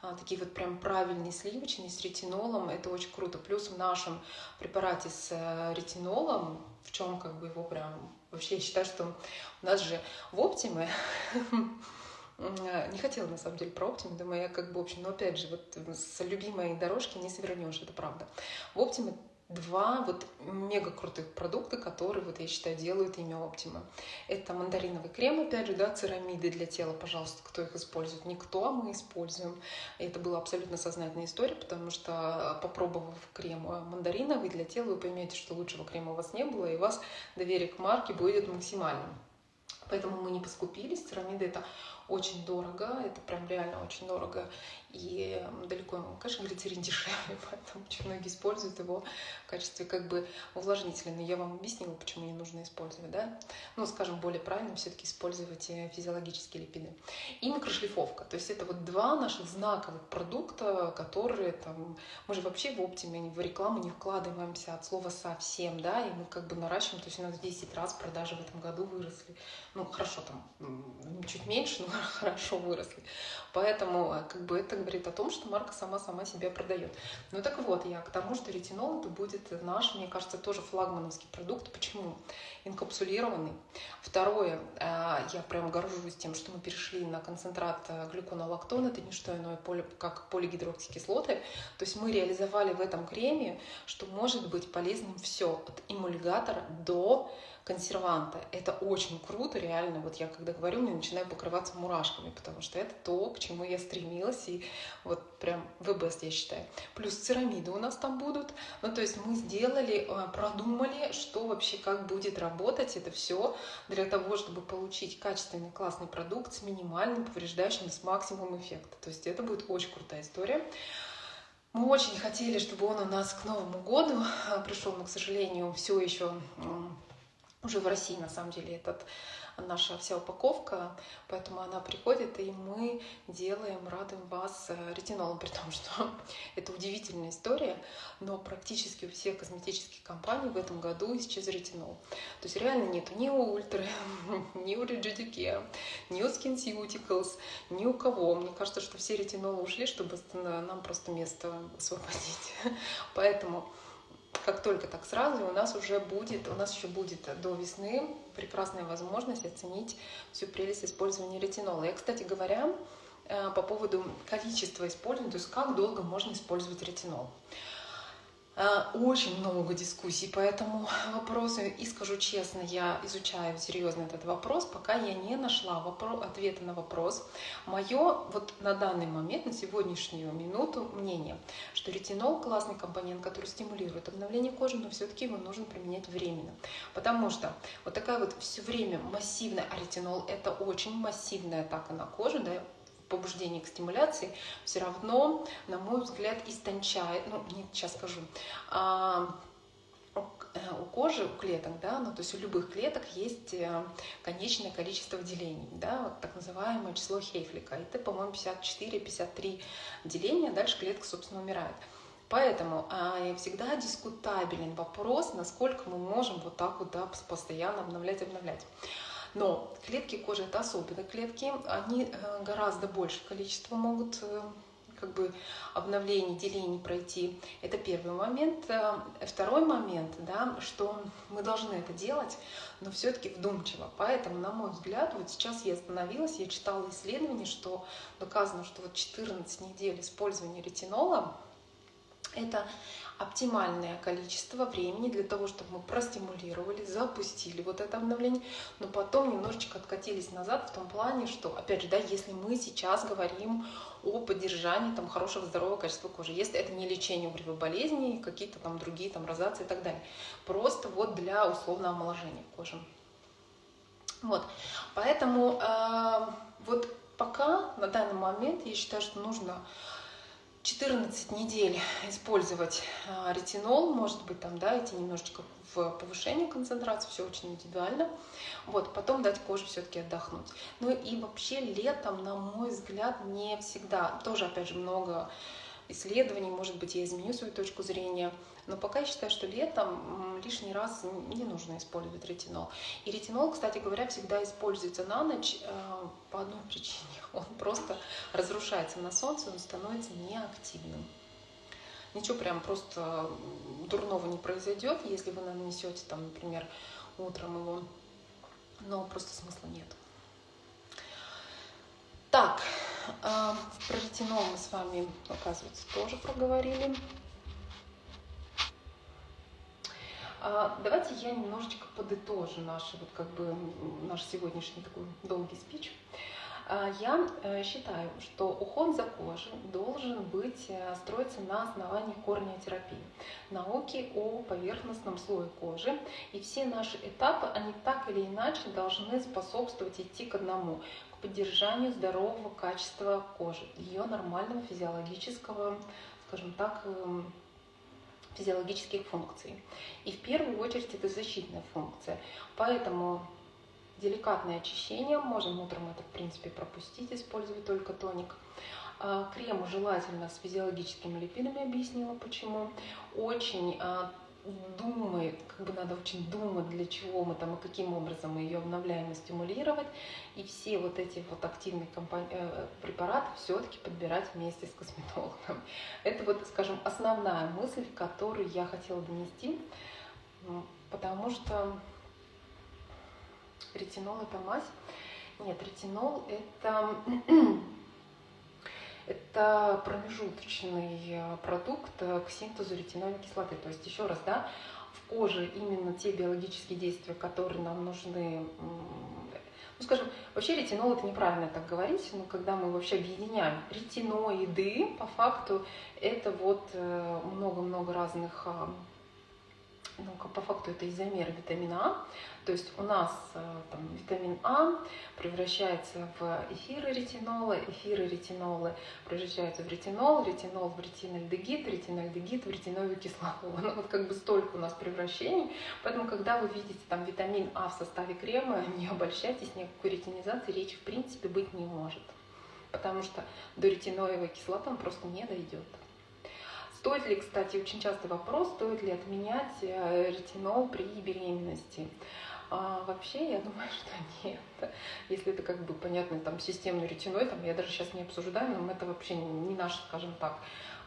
а, такие вот прям правильные сливочные с ретинолом, это очень круто. Плюс в нашем препарате с э, ретинолом, в чем как бы его прям... Вообще я считаю, что у нас же в Оптиме не хотела на самом деле про Оптиме, думаю, я как бы, общем, но опять же, вот с любимой дорожки не свернешь, это правда. В Оптиме два вот мега крутых продукта, которые, вот я считаю, делают имя Optima. Это мандариновый крем, опять же, да, церамиды для тела, пожалуйста, кто их использует? Никто, а мы используем. Это была абсолютно сознательная история, потому что попробовав крем мандариновый для тела, вы поймете, что лучшего крема у вас не было, и у вас доверие к марке будет максимальным. Поэтому мы не поскупились. Церамиды это очень дорого, это прям реально очень дорого. И далеко, конечно, глицерин дешевле, поэтому очень многие используют его в качестве как бы увлажнителя. Но я вам объяснила, почему не нужно использовать, да? Ну, скажем, более правильно все-таки использовать э, физиологические липиды. И микрошлифовка. То есть это вот два наших знаковых продукта, которые там... Мы же вообще в оптиме, в рекламу не вкладываемся от слова совсем, да, и мы как бы наращиваем, то есть у нас 10 раз продажи в этом году выросли. Ну, хорошо, там чуть меньше, но хорошо выросли. Поэтому э, как бы это говорит о том, что марка сама-сама себя продает. Ну так вот, я к тому, что ретинол это будет наш, мне кажется, тоже флагмановский продукт. Почему? Инкапсулированный. Второе, э, я прям горжусь тем, что мы перешли на концентрат э, глюконолактон, это не что иное, как полигидроксикислоты. То есть мы реализовали в этом креме, что может быть полезным все, от эмульгатора до консерванта. Это очень круто, реально. Вот я когда говорю, мне начинаю покрываться мурашками, потому что это то, к чему я стремилась, и вот прям best, я считаю. Плюс церамиды у нас там будут. Ну, то есть мы сделали, э, продумали, что вообще как будет работать это все для того, чтобы получить качественный, классный продукт с минимальным, повреждающим, с максимумом эффекта. То есть это будет очень крутая история. Мы очень хотели, чтобы он у нас к Новому году пришел, но, к сожалению, все еще уже в России, на самом деле, этот наша вся упаковка, поэтому она приходит, и мы делаем, радуем вас э, ретинолом, при том, что это удивительная история, но практически у всех косметических компаний в этом году исчез ретинол. То есть реально нету ни у Ультра, ни у Rejudica, ни у SkinCeuticals, ни у кого. Мне кажется, что все ретинолы ушли, чтобы нам просто место освободить. Поэтому как только так сразу, у нас уже будет, у нас еще будет до весны прекрасная возможность оценить всю прелесть использования ретинола. Я, кстати говоря, э, по поводу количества использования, то есть как долго можно использовать ретинол. А, очень много дискуссий по этому вопросу. И скажу честно, я изучаю серьезно этот вопрос, пока я не нашла вопрос, ответа на вопрос. Мое вот на данный момент, на сегодняшнюю минуту мнение, что ретинол классный компонент, который стимулирует обновление кожи, но все-таки его нужно применять временно. Потому что вот такая вот все время массивная, а ретинол это очень массивная атака на кожу, да, побуждение к стимуляции все равно, на мой взгляд, истончает, ну, не сейчас скажу, а, у кожи, у клеток, да, ну, то есть у любых клеток есть э, конечное количество выделений, да, вот так называемое число Хейфлика. Это, по-моему, 54-53 деления, дальше клетка, собственно, умирает. Поэтому а, всегда дискутабелен вопрос, насколько мы можем вот так вот да, постоянно обновлять, обновлять. Но клетки кожи это особенные клетки, они э, гораздо больше количество могут э, как бы обновлений, делений пройти. Это первый момент. Э, второй момент, да, что мы должны это делать, но все-таки вдумчиво. Поэтому, на мой взгляд, вот сейчас я остановилась, я читала исследование, что доказано, что вот 14 недель использования ретинола это оптимальное количество времени для того, чтобы мы простимулировали, запустили вот это обновление, но потом немножечко откатились назад в том плане, что, опять же, да, если мы сейчас говорим о поддержании там, хорошего здорового качества кожи, если это не лечение угревой болезни, какие-то там другие там розации и так далее, просто вот для условного омоложения кожи. Вот, поэтому э, вот пока на данный момент я считаю, что нужно 14 недель использовать а, ретинол, может быть, там, да, идти немножечко в повышение концентрации, все очень индивидуально. Вот, потом дать коже все-таки отдохнуть. Ну и вообще летом, на мой взгляд, не всегда, тоже, опять же, много исследований, может быть, я изменю свою точку зрения, но пока я считаю, что летом лишний раз не нужно использовать ретинол. И ретинол, кстати говоря, всегда используется на ночь э, по одной причине. Он просто разрушается на солнце, он становится неактивным. Ничего прям просто дурного не произойдет, если вы нанесете, там, например, утром его, но просто смысла нет. Так, э, про ретинол мы с вами, оказывается, тоже проговорили. А, давайте я немножечко подытожу наш, вот как бы, наш сегодняшний такой долгий спич. А, я э, считаю, что уход за кожей должен быть э, строиться на основании корнеотерапии, науки о поверхностном слое кожи. И все наши этапы, они так или иначе должны способствовать идти к одному, поддержанию здорового качества кожи, ее нормального физиологического, скажем так, эм, физиологических функций. И в первую очередь это защитная функция. Поэтому деликатное очищение, можем утром это в принципе пропустить, использовать только тоник. А, крем желательно с физиологическими липидами, объяснила почему. Очень а, думает, как бы надо очень думать, для чего мы там и каким образом мы ее обновляем и стимулировать. И все вот эти вот активные э, препараты все-таки подбирать вместе с косметологом. Это вот, скажем, основная мысль, которую я хотела донести, потому что ретинол это мазь. Нет, ретинол это это промежуточный э, продукт э, к синтезу ретинольной кислоты. То есть, еще раз, да, в коже именно те биологические действия, которые нам нужны ну, скажем, вообще ретинол это неправильно так говорить, но когда мы вообще объединяем ретиноиды, по факту это вот э, много-много разных ну, по факту это изомер витамина А. То есть у нас э, там, витамин А превращается в эфиры ретинола, эфиры ретинолы превращаются в ретинол, ретинол в ретинальдегид, ретинальдегид в ретиновую кислоту. Ну, вот как бы столько у нас превращений. Поэтому, когда вы видите там витамин А в составе крема, не обольщайтесь, никакой ретинизации речи в принципе быть не может. Потому что до ретиноевой кислоты он просто не дойдет. Стоит ли, кстати, очень частый вопрос, стоит ли отменять э, ретинол при беременности? А вообще, я думаю, что нет. Если это как бы понятно, там системный ретиной, там я даже сейчас не обсуждаю, но это вообще не наше, скажем так,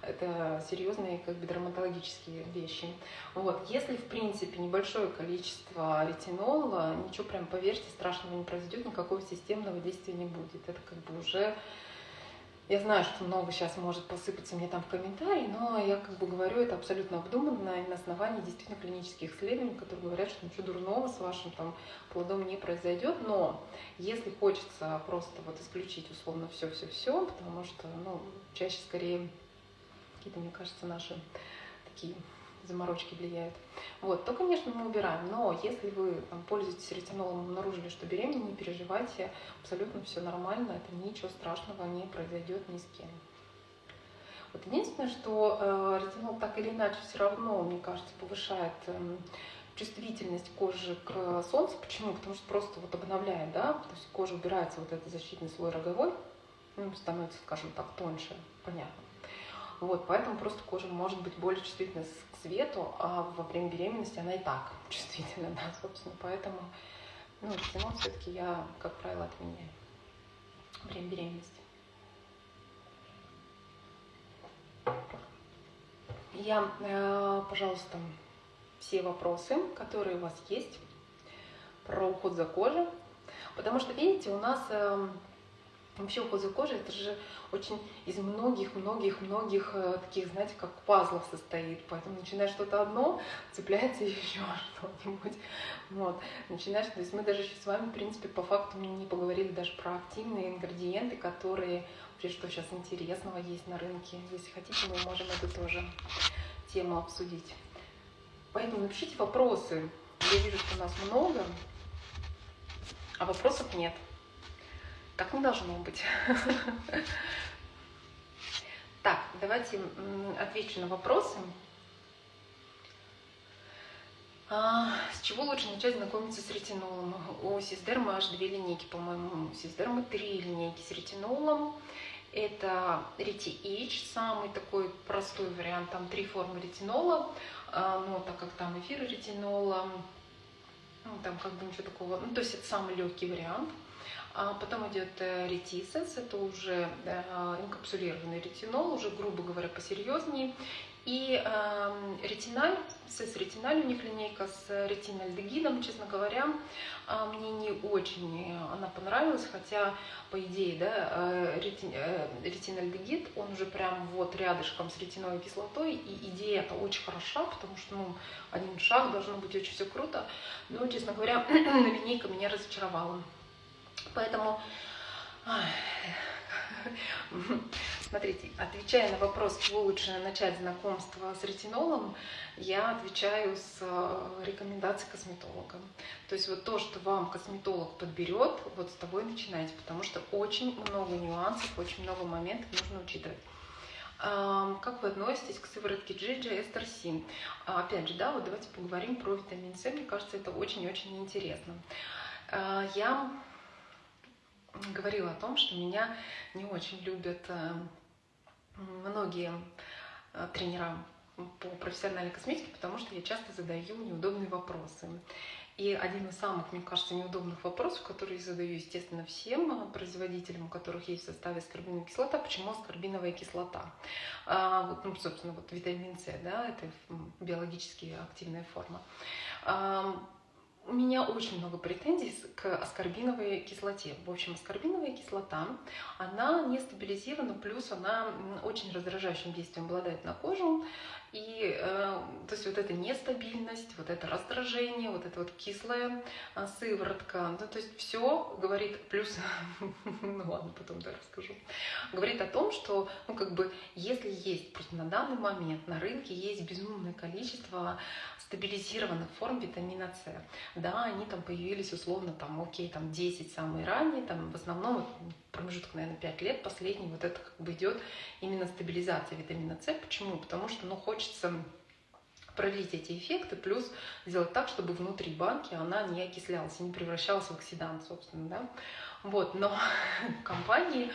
это серьезные как бы дерматологические вещи. Вот. Если, в принципе, небольшое количество ретинола, ничего прям, поверьте, страшного не произойдет, никакого системного действия не будет. Это как бы уже я знаю, что много сейчас может посыпаться мне там в комментарии, но я как бы говорю это абсолютно обдуманно и на основании действительно клинических исследований, которые говорят, что ничего дурного с вашим там плодом не произойдет. Но если хочется просто вот исключить условно все-все-все, потому что, ну, чаще скорее какие-то, мне кажется, наши такие заморочки влияют. Вот, то, конечно, мы убираем. Но если вы там, пользуетесь ретинолом, обнаружили, что беременна, не переживайте, абсолютно все нормально, это ничего страшного не произойдет ни с кем. Вот единственное, что э, ретинол так или иначе все равно, мне кажется, повышает э, чувствительность кожи к солнцу. Почему? Потому что просто вот обновляет, да, то есть кожа убирается вот этот защитный слой роговой, ну, становится, скажем так, тоньше, понятно. Вот, поэтому просто кожа может быть более чувствительна к свету, а во время беременности она и так чувствительна, да, собственно. Поэтому, ну, ретинол все-таки я, как правило, отменяю время беременности. Я, э, пожалуйста, все вопросы, которые у вас есть про уход за кожей, потому что, видите, у нас эм, Вообще уход за кожей это же очень из многих-многих-многих э, таких, знаете, как пазлов состоит. Поэтому начинаешь что-то одно, цепляется еще что-нибудь. Вот. Начинаешь, то есть мы даже с вами, в принципе, по факту не поговорили даже про активные ингредиенты, которые вообще что сейчас интересного есть на рынке. Если хотите, мы можем эту тоже тему обсудить. Поэтому напишите вопросы. Я вижу, что у нас много, а вопросов нет. Так не должно быть. Так, давайте отвечу на вопросы. А, с чего лучше начать знакомиться с ретинолом? У Сиздерма аж две линейки, по-моему. У Сиздерма три линейки с ретинолом. Это Рети самый такой простой вариант. Там три формы ретинола. А, но так как там эфир ретинола, ну, там как бы ничего такого. Ну, то есть это самый легкий вариант. А потом идет э, ретисенс, это уже э, инкапсулированный ретинол, уже, грубо говоря, посерьезнее. И э, ретиналь, с ретиналь у них линейка с ретинальдегидом, честно говоря, э, мне не очень она понравилась, хотя, по идее, да, э, рети, э, ретинальдегид, он уже прям вот рядышком с ретиновой кислотой, и идея это очень хороша, потому что, ну, один шаг должно быть очень все круто, но, честно говоря, линейка меня разочаровала. Поэтому, смотрите, отвечая на вопрос, чего лучше начать знакомство с ретинолом, я отвечаю с э, рекомендацией косметолога. То есть вот то, что вам косметолог подберет, вот с того и начинайте, потому что очень много нюансов, очень много моментов нужно учитывать. Как вы относитесь к сыворотке Джиджи Эстер Син? Опять же, да, вот давайте поговорим про витамин С. Мне кажется, это очень-очень интересно. А, я говорила о том, что меня не очень любят э, многие э, тренера по профессиональной косметике, потому что я часто задаю неудобные вопросы. И один из самых, мне кажется, неудобных вопросов, который я задаю, естественно, всем э, производителям, у которых есть в составе аскорбиновая кислота, почему аскорбиновая кислота? А, вот, ну, собственно, вот витамин С, да, это биологически активная форма. А, у меня очень много претензий к аскорбиновой кислоте. В общем, аскорбиновая кислота, она не стабилизирована, плюс она очень раздражающим действием обладает на кожу. И э, то есть вот эта нестабильность, вот это раздражение, вот эта вот кислая э, сыворотка, ну, то есть все говорит, плюс, ну ладно, потом да, расскажу, говорит о том, что, ну как бы, если есть, просто на данный момент на рынке есть безумное количество стабилизированных форм витамина С. Да, они там появились условно, там, окей, там 10 самые ранние, там в основном промежуток, наверное, 5 лет, последний, вот это как бы идет именно стабилизация витамина С. Почему? Потому что, ну, хочется продлить эти эффекты, плюс сделать так, чтобы внутри банки она не окислялась не превращалась в оксидант, собственно, да. Вот, но компании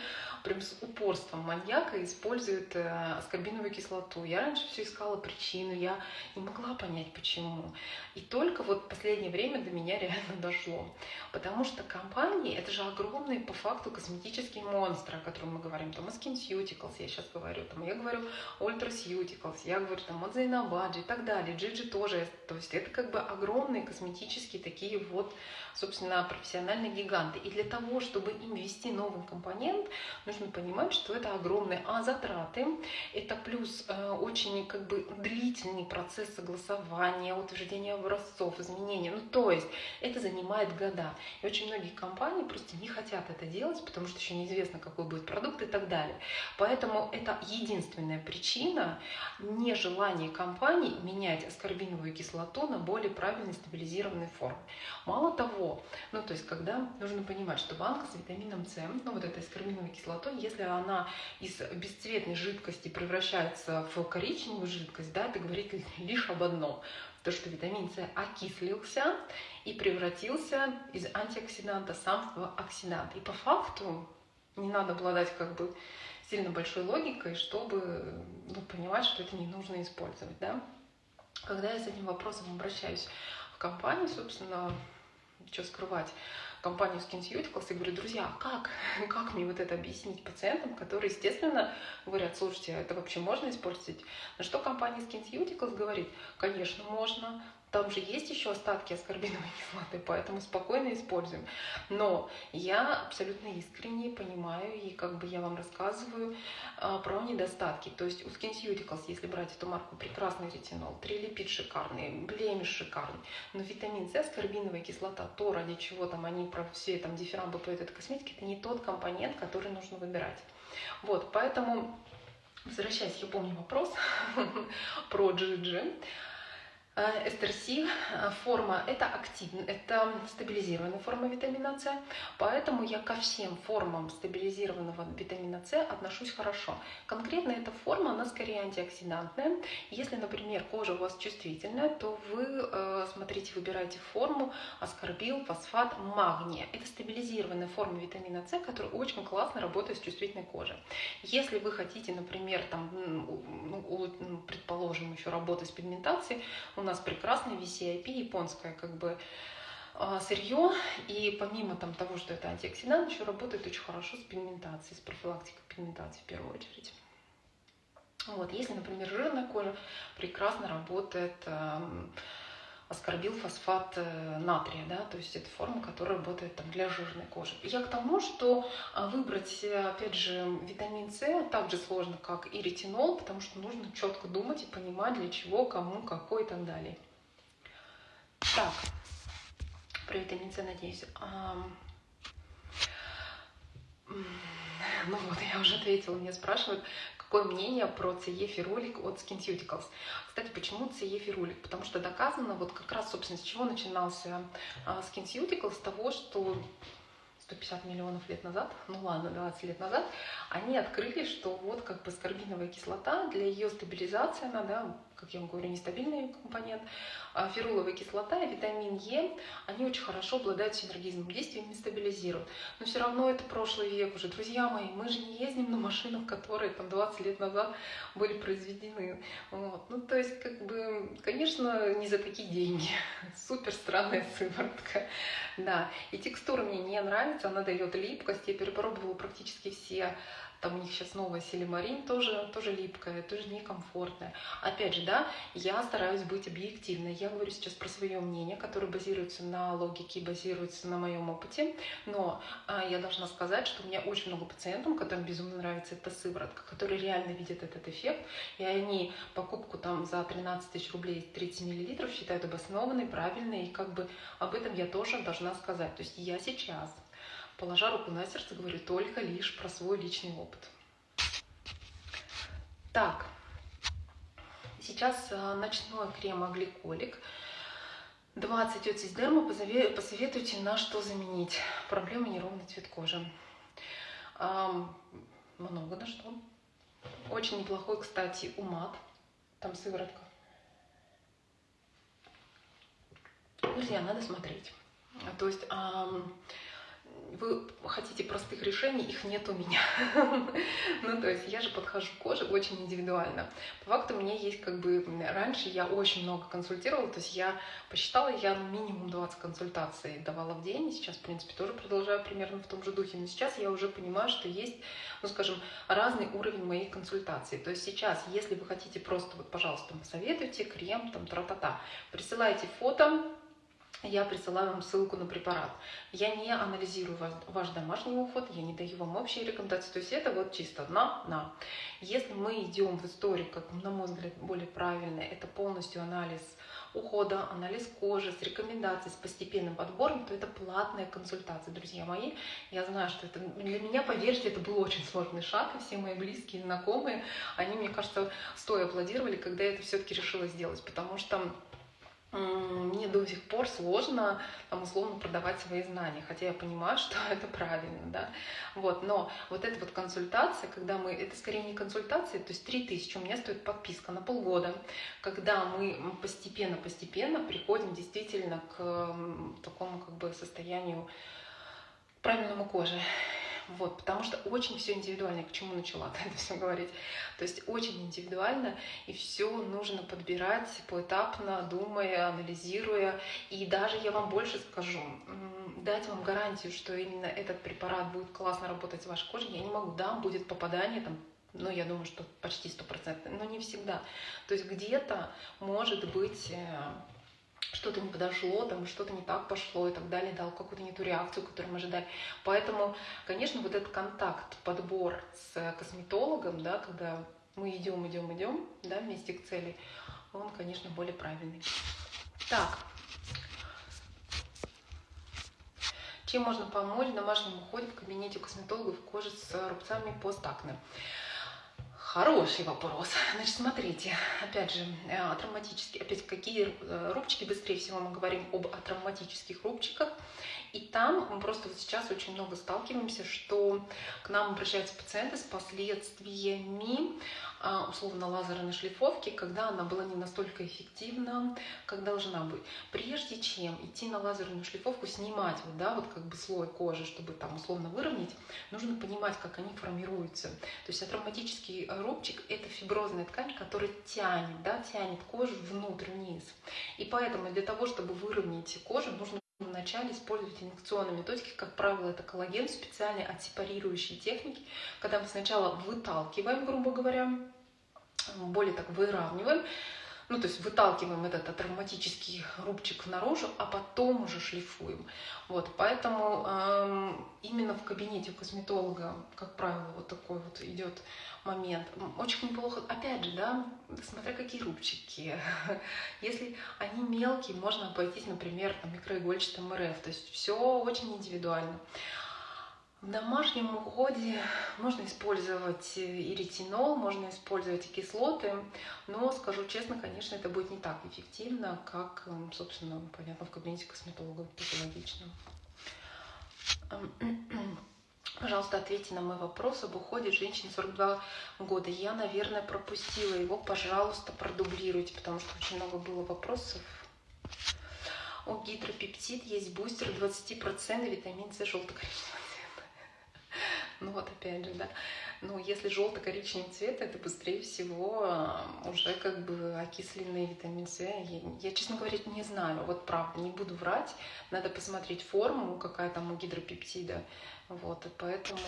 прям с упорством маньяка используют э, аскорбиновую кислоту. Я раньше все искала причину, я не могла понять, почему. И только вот последнее время до меня реально дошло. Потому что компании, это же огромные по факту косметические монстры, о которых мы говорим. Там SkinCeuticals, я сейчас говорю, там я говорю Ultraceuticals, я говорю там Zainabadji и так. Gigi тоже. То есть это как бы огромные косметические такие вот, собственно, профессиональные гиганты. И для того, чтобы им ввести новый компонент, нужно понимать, что это огромные а затраты, это плюс э, очень как бы длительный процесс согласования, утверждения образцов, изменения. Ну, то есть это занимает года. И очень многие компании просто не хотят это делать, потому что еще неизвестно, какой будет продукт и так далее. Поэтому это единственная причина нежелания компаний менять аскорбиновую кислоту на более правильной стабилизированной формы. Мало того, ну то есть когда нужно понимать, что банка с витамином С, ну вот этой аскорбиновой кислотой, то если она из бесцветной жидкости превращается в коричневую жидкость, да, это говорит лишь об одном. То, что витамин С окислился и превратился из антиоксиданта сам в оксидант. И по факту не надо обладать как бы сильно большой логикой, чтобы ну, понимать, что это не нужно использовать. Да? Когда я с этим вопросом обращаюсь в компанию, собственно, что скрывать, компанию SkinCeuticals и говорю, друзья, как? Как мне вот это объяснить пациентам, которые, естественно, говорят, слушайте, а это вообще можно использовать? На что компания SkinCeuticals говорит, конечно, можно, там же есть еще остатки аскорбиновой кислоты, поэтому спокойно используем. Но я абсолютно искренне понимаю, и как бы я вам рассказываю а, про недостатки. То есть у SkinCeuticals, если брать эту марку, прекрасный ретинол, трилипид шикарный, блемиш шикарный, но витамин С, аскорбиновая кислота, то, ради чего там они про все там дифирамбы по этой косметике, это не тот компонент, который нужно выбирать. Вот, поэтому, возвращаясь, я помню вопрос про GG. Э, эстерси э, форма это активная, это стабилизированная форма витамина С, поэтому я ко всем формам стабилизированного витамина С отношусь хорошо. Конкретно эта форма, она скорее антиоксидантная. Если, например, кожа у вас чувствительная, то вы, э, смотрите, выбираете форму аскорбил, фосфат, магния. Это стабилизированная форма витамина С, которая очень классно работает с чувствительной кожей. Если вы хотите, например, там, ну, предположим, еще работать с пигментацией, у нас прекрасное VCIP, японское как бы а, сырье, и помимо там, того, что это антиоксидант, еще работает очень хорошо с пигментацией, с профилактикой пигментации в первую очередь. Вот, если, например, жирная кожа, прекрасно работает аскорбил фосфат э, натрия, да, то есть это форма, которая работает там, для жирной кожи. Я к тому, что а, выбрать, опять же, витамин С так же сложно, как и ретинол, потому что нужно четко думать и понимать, для чего, кому, какой и так далее. Так, про витамин С, надеюсь. Ну вот, я уже ответила, меня спрашивают, какое мнение про CE ферулик от SkinCeuticals. Кстати, почему CE ферулик? Потому что доказано, вот как раз, собственно, с чего начинался а, SkinCeuticals, с того, что 150 миллионов лет назад, ну ладно, 20 лет назад, они открыли, что вот как бы скорбиновая кислота, для ее стабилизации она, да, как я вам говорю, нестабильный компонент, а феруловая кислота и витамин Е, они очень хорошо обладают синергизмом действия и стабилизируют. Но все равно это прошлый век уже. Друзья мои, мы же не ездим на машинах, которые там 20 лет назад были произведены. Вот. Ну, то есть, как бы, конечно, не за такие деньги. Супер странная сыворотка. Да, и текстура мне не нравится, она дает липкость. Я перепробовала практически все там у них сейчас новая силимарин, тоже, тоже липкая, тоже некомфортная. Опять же, да, я стараюсь быть объективной. Я говорю сейчас про свое мнение, которое базируется на логике, базируется на моем опыте. Но а, я должна сказать, что у меня очень много пациентов, которым безумно нравится эта сыворотка, которые реально видят этот эффект, и они покупку там за 13 тысяч рублей 30 миллилитров считают обоснованной, правильной, и как бы об этом я тоже должна сказать. То есть я сейчас, положа руку на сердце, говорю только лишь про свой личный опыт. Так, сейчас э, ночной крем-гликолик. 20 от Сиздерма, посоветуйте, на что заменить. Проблема неровный цвет кожи. Много на что. Очень неплохой, кстати, умат. Там сыворотка. Друзья, надо смотреть. То есть вы хотите простых решений, их нет у меня. ну, то есть я же подхожу к коже очень индивидуально. По факту меня есть как бы... Раньше я очень много консультировала, то есть я посчитала, я ну, минимум 20 консультаций давала в день. Сейчас, в принципе, тоже продолжаю примерно в том же духе. Но сейчас я уже понимаю, что есть, ну, скажем, разный уровень моих консультаций. То есть сейчас, если вы хотите просто, вот, пожалуйста, посоветуйте крем, там, тра-та-та, присылайте фото, я присылаю вам ссылку на препарат. Я не анализирую ваш, ваш домашний уход, я не даю вам общие рекомендации. То есть это вот чисто на-на. Если мы идем в историю, как на мой взгляд более правильно, это полностью анализ ухода, анализ кожи с рекомендацией, с постепенным подбором, то это платная консультация, друзья мои. Я знаю, что это для меня, поверьте, это был очень сложный шаг, и все мои близкие, знакомые, они, мне кажется, стоя аплодировали, когда я это все-таки решила сделать, потому что мне до сих пор сложно там, условно продавать свои знания, хотя я понимаю, что это правильно, да, вот, но вот эта вот консультация, когда мы, это скорее не консультация, то есть 3000 у меня стоит подписка на полгода, когда мы постепенно-постепенно приходим действительно к такому как бы состоянию правильному кожи, вот, потому что очень все индивидуально, к чему начала это все говорить. То есть очень индивидуально, и все нужно подбирать поэтапно, думая, анализируя. И даже я вам больше скажу, дать вам гарантию, что именно этот препарат будет классно работать с вашей кожей, я не могу. Да, будет попадание там ну, я думаю, что почти стопроцентно, но не всегда. То есть где-то может быть э, что-то не подошло, там что-то не так пошло и так далее, дал какую-то не ту реакцию, которую мы ожидали. Поэтому, конечно, вот этот контакт, подбор с косметологом, да, когда мы идем, идем, идем, да, вместе к цели, он, конечно, более правильный. Так. Чем можно помочь в домашнем уходе в кабинете косметологов кожи с рубцами постакне? Хороший вопрос. Значит, смотрите, опять же, э, атравматические, опять какие э, рубчики, быстрее всего мы говорим об атравматических рубчиках. И там мы просто вот сейчас очень много сталкиваемся, что к нам обращаются пациенты с последствиями а, условно лазерной шлифовки, когда она была не настолько эффективна, как должна быть. Прежде чем идти на лазерную шлифовку, снимать вот, да, вот как бы слой кожи, чтобы там условно выровнять, нужно понимать, как они формируются. То есть атравматический рубчик – это фиброзная ткань, которая тянет, да, тянет кожу внутрь, вниз. И поэтому для того, чтобы выровнять кожу, нужно Вначале использовать инъекционные методики, как правило, это коллаген, специальные отсепарирующие техники, когда мы сначала выталкиваем, грубо говоря, более так выравниваем, ну, то есть выталкиваем этот травматический рубчик наружу, а потом уже шлифуем. Вот, поэтому эм, именно в кабинете у косметолога, как правило, вот такой вот идет момент. Очень неплохо, опять же, да, смотря какие рубчики. Если они мелкие, можно обойтись, например, там, микроигольчатым РФ, то есть все очень индивидуально. В домашнем уходе можно использовать и ретинол, можно использовать и кислоты, но, скажу честно, конечно, это будет не так эффективно, как, эм, собственно, понятно, в кабинете косметолога, это логично. Пожалуйста, ответьте на мой вопрос об уходе женщины 42 года. Я, наверное, пропустила его. Пожалуйста, продублируйте, потому что очень много было вопросов. У гидропептид есть бустер 20% витамин С желто-коричневый. Ну вот опять же, да. Но если желто-коричневый цвет, это быстрее всего а, уже как бы окисленный витамин С. Я, я, честно говоря, не знаю. Вот правда, не буду врать. Надо посмотреть форму, какая там у гидропептида. Вот, и поэтому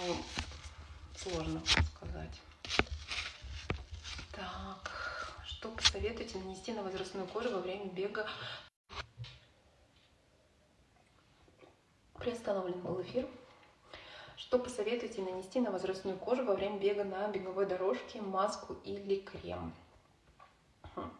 сложно сказать. Так, Что посоветуете нанести на возрастную кожу во время бега? Приостановлен был эфир. Что посоветуете нанести на возрастную кожу во время бега на беговой дорожке, маску или крем? Хм.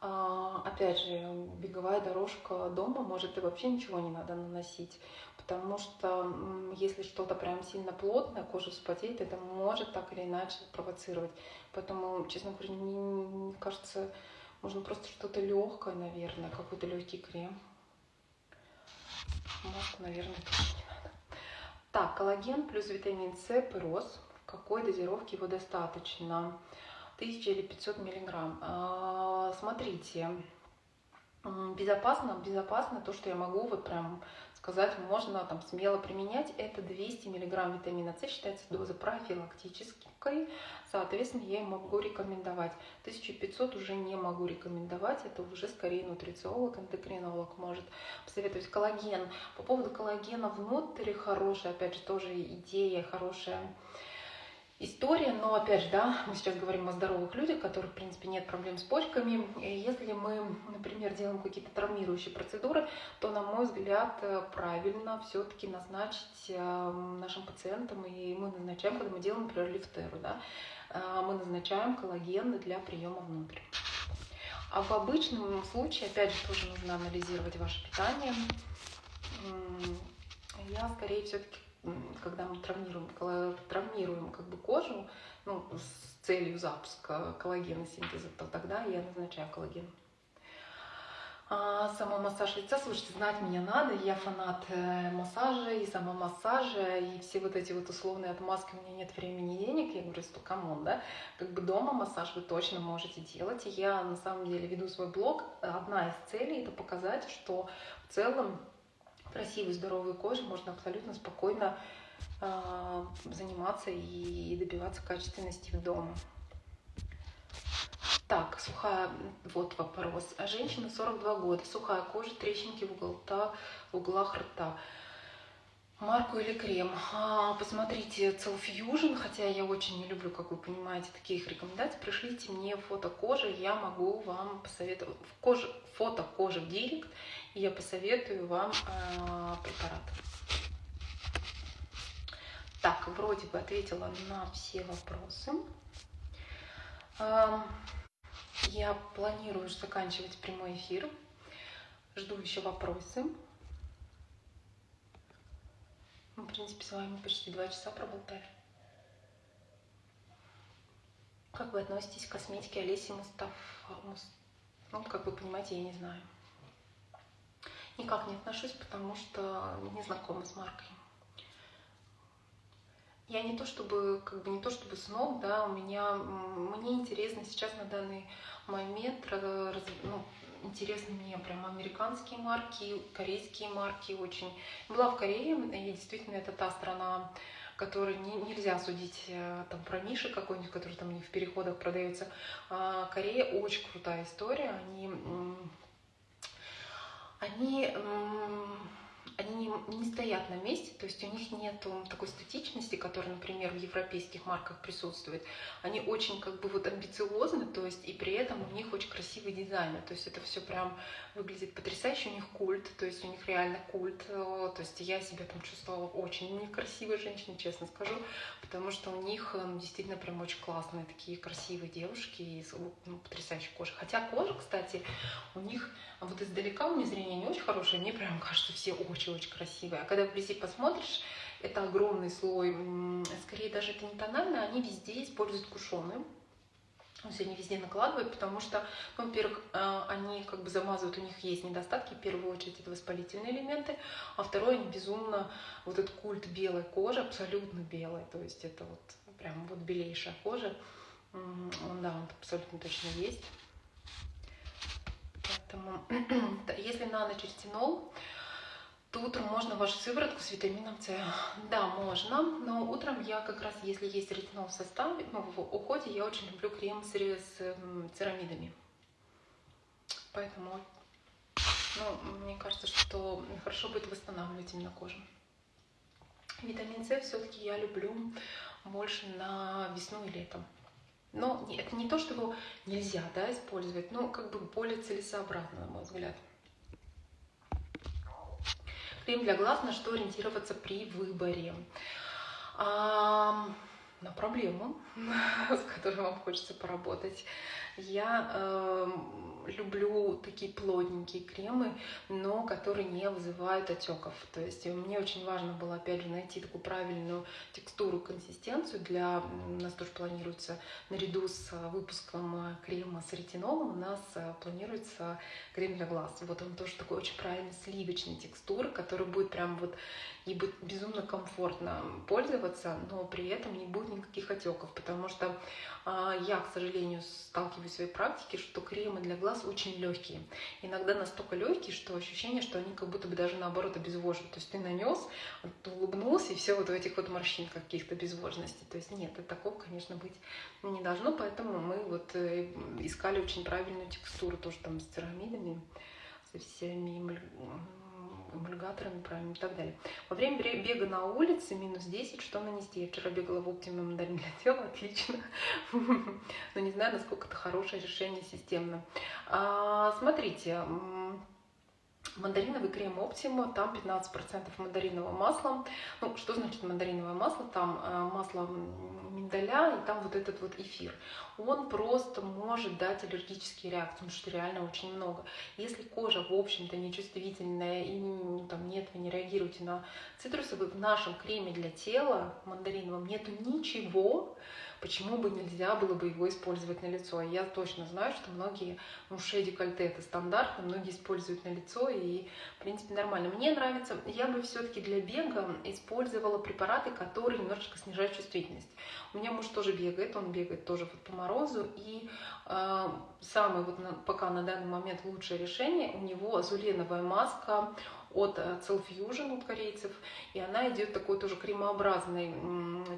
А, опять же, беговая дорожка дома, может и вообще ничего не надо наносить, потому что если что-то прям сильно плотное, кожа вспотеет, это может так или иначе провоцировать. Поэтому, честно говоря, мне кажется, можно просто что-то легкое, наверное, какой-то легкий крем. Маску, наверное, тоже. Так, коллаген плюс витамин С, пирос. В какой дозировке его достаточно? 1000 или 500 миллиграмм. А, смотрите, безопасно, безопасно то, что я могу вот прям сказать, можно там смело применять, это 200 миллиграмм витамина С, считается доза профилактической, соответственно, я могу рекомендовать. 1500 уже не могу рекомендовать, это уже скорее нутрициолог, эндокринолог может посоветовать. Коллаген, по поводу коллагена внутри хорошая, опять же, тоже идея хорошая история, но опять же, да, мы сейчас говорим о здоровых людях, у которых, в принципе, нет проблем с почками. Если мы, например, делаем какие-то травмирующие процедуры, то, на мой взгляд, правильно все-таки назначить э, нашим пациентам, и мы назначаем, когда мы делаем, например, лифтеру, да, э, мы назначаем коллаген для приема внутрь. А в обычном случае, опять же, тоже нужно анализировать ваше питание. Я скорее все-таки когда мы травмируем, травмируем как бы кожу ну, с целью запуска коллагеносинтеза, то тогда я назначаю коллаген. А самомассаж лица, слушайте, знать меня надо, я фанат э, массажа и самомассажа, и все вот эти вот условные отмазки, у меня нет времени и денег, я говорю, что come on, да, как бы дома массаж вы точно можете делать, я на самом деле веду свой блог, одна из целей это показать, что в целом красивой, здоровой кожей можно абсолютно спокойно э, заниматься и добиваться качественности в дома. Так, сухая, вот вопрос. Женщина 42 года, сухая кожа, трещинки в, уголта, в углах рта. Марку или крем? А, посмотрите Fusion, хотя я очень не люблю, как вы понимаете, таких рекомендаций. Пришлите мне фото кожи, я могу вам посоветовать. Кожа, фото кожи в директ, и я посоветую вам э, препарат. Так, вроде бы ответила на все вопросы. Э, я планирую заканчивать прямой эфир. Жду еще вопросы. Мы, в принципе, с вами почти два часа проболтали. Как вы относитесь к косметике Олеси Мустаф? Ну, как вы понимаете, я не знаю. Никак не отношусь, потому что не знакома с маркой. Я не то чтобы, как бы не то чтобы сноб, да, у меня, мне интересно сейчас на данный момент, ну, интересны мне прям американские марки, корейские марки очень. Была в Корее, и действительно это та страна, которой не, нельзя судить э, там про Миши какой-нибудь, который там не в переходах продается. А Корея очень крутая история, они они, они не, не стоят на месте, то есть у них нет такой статичности, которая, например, в европейских марках присутствует. Они очень как бы вот амбициозны, то есть и при этом у них очень красивый дизайн, то есть это все прям выглядит потрясающе, у них культ, то есть у них реально культ, э, то есть я себя там чувствовала очень некрасивой женщиной, честно скажу, потому что у них ну, действительно прям очень классные такие красивые девушки и ну, потрясающей кожей. Хотя кожа, кстати, у них вот издалека у меня зрение не очень хорошее, мне прям кажется все очень-очень красивые. А когда вблизи посмотришь, это огромный слой, скорее даже это не тонально, они везде используют кушоны. Он сегодня везде накладывает, потому что, ну, во-первых, э, они как бы замазывают, у них есть недостатки, в первую очередь это воспалительные элементы, а второе, они безумно, вот этот культ белой кожи, абсолютно белой, то есть это вот прям вот белейшая кожа, он, да, он абсолютно точно есть. Поэтому, если на ночь ретинол, то утром можно вашу сыворотку с витамином С. Да, можно, но утром я как раз, если есть ретинол в составе, ну, в уходе, я очень люблю крем с, с церамидами. Поэтому, ну, мне кажется, что хорошо будет восстанавливать именно кожу. Витамин С все-таки я люблю больше на весну и летом. Но это не то, что его нельзя да, использовать, но как бы более целесообразно, на мой взгляд. Крем для глаз, на что ориентироваться при выборе. А, на проблему, с которой вам хочется поработать. Я э, люблю такие плотненькие кремы, но которые не вызывают отеков. То есть мне очень важно было, опять же, найти такую правильную текстуру, консистенцию. Для у нас тоже планируется, наряду с выпуском крема с ретинолом, у нас э, планируется крем для глаз. Вот он тоже такой очень правильной сливочной текстуры, который будет прям вот и будет безумно комфортно пользоваться, но при этом не будет никаких отеков, потому что а, я, к сожалению, сталкиваюсь в своей практике, что кремы для глаз очень легкие. Иногда настолько легкие, что ощущение, что они как будто бы даже наоборот обезвоживают. То есть ты нанес, ты улыбнулся, и все вот в этих вот морщинках каких-то безвожности. То есть нет, такого, конечно, быть не должно, поэтому мы вот э, искали очень правильную текстуру, тоже там с церамидами, со всеми эмульгаторами правильно и так далее. Во время бега на улице минус 10, что нанести? Я вчера бегала в Optimum мандарин для тела, отлично. Но не знаю, насколько это хорошее решение системно. А, смотрите, мандариновый крем Optima, там 15% мандаринового масла. Ну, что значит мандариновое масло? Там э, масло миндаля и там вот этот вот эфир. Он просто может дать аллергические реакции, потому что реально очень много. Если кожа, в общем-то, нечувствительная и ну, там нет, вы не реагируете на цитрусовый, в нашем креме для тела мандариновом нету ничего, почему бы нельзя было бы его использовать на лицо. Я точно знаю, что многие, ну, шея декольте это стандартно, многие используют на лицо и, в принципе, нормально. Мне нравится, я бы все-таки для бега использовала препараты, которые немножечко снижают чувствительность. У меня муж тоже бегает, он бегает тоже вот по морозу, и э, самое вот на, пока на данный момент лучшее решение, у него азуленовая маска от Cell Fusion, от корейцев, и она идет такой тоже кремообразной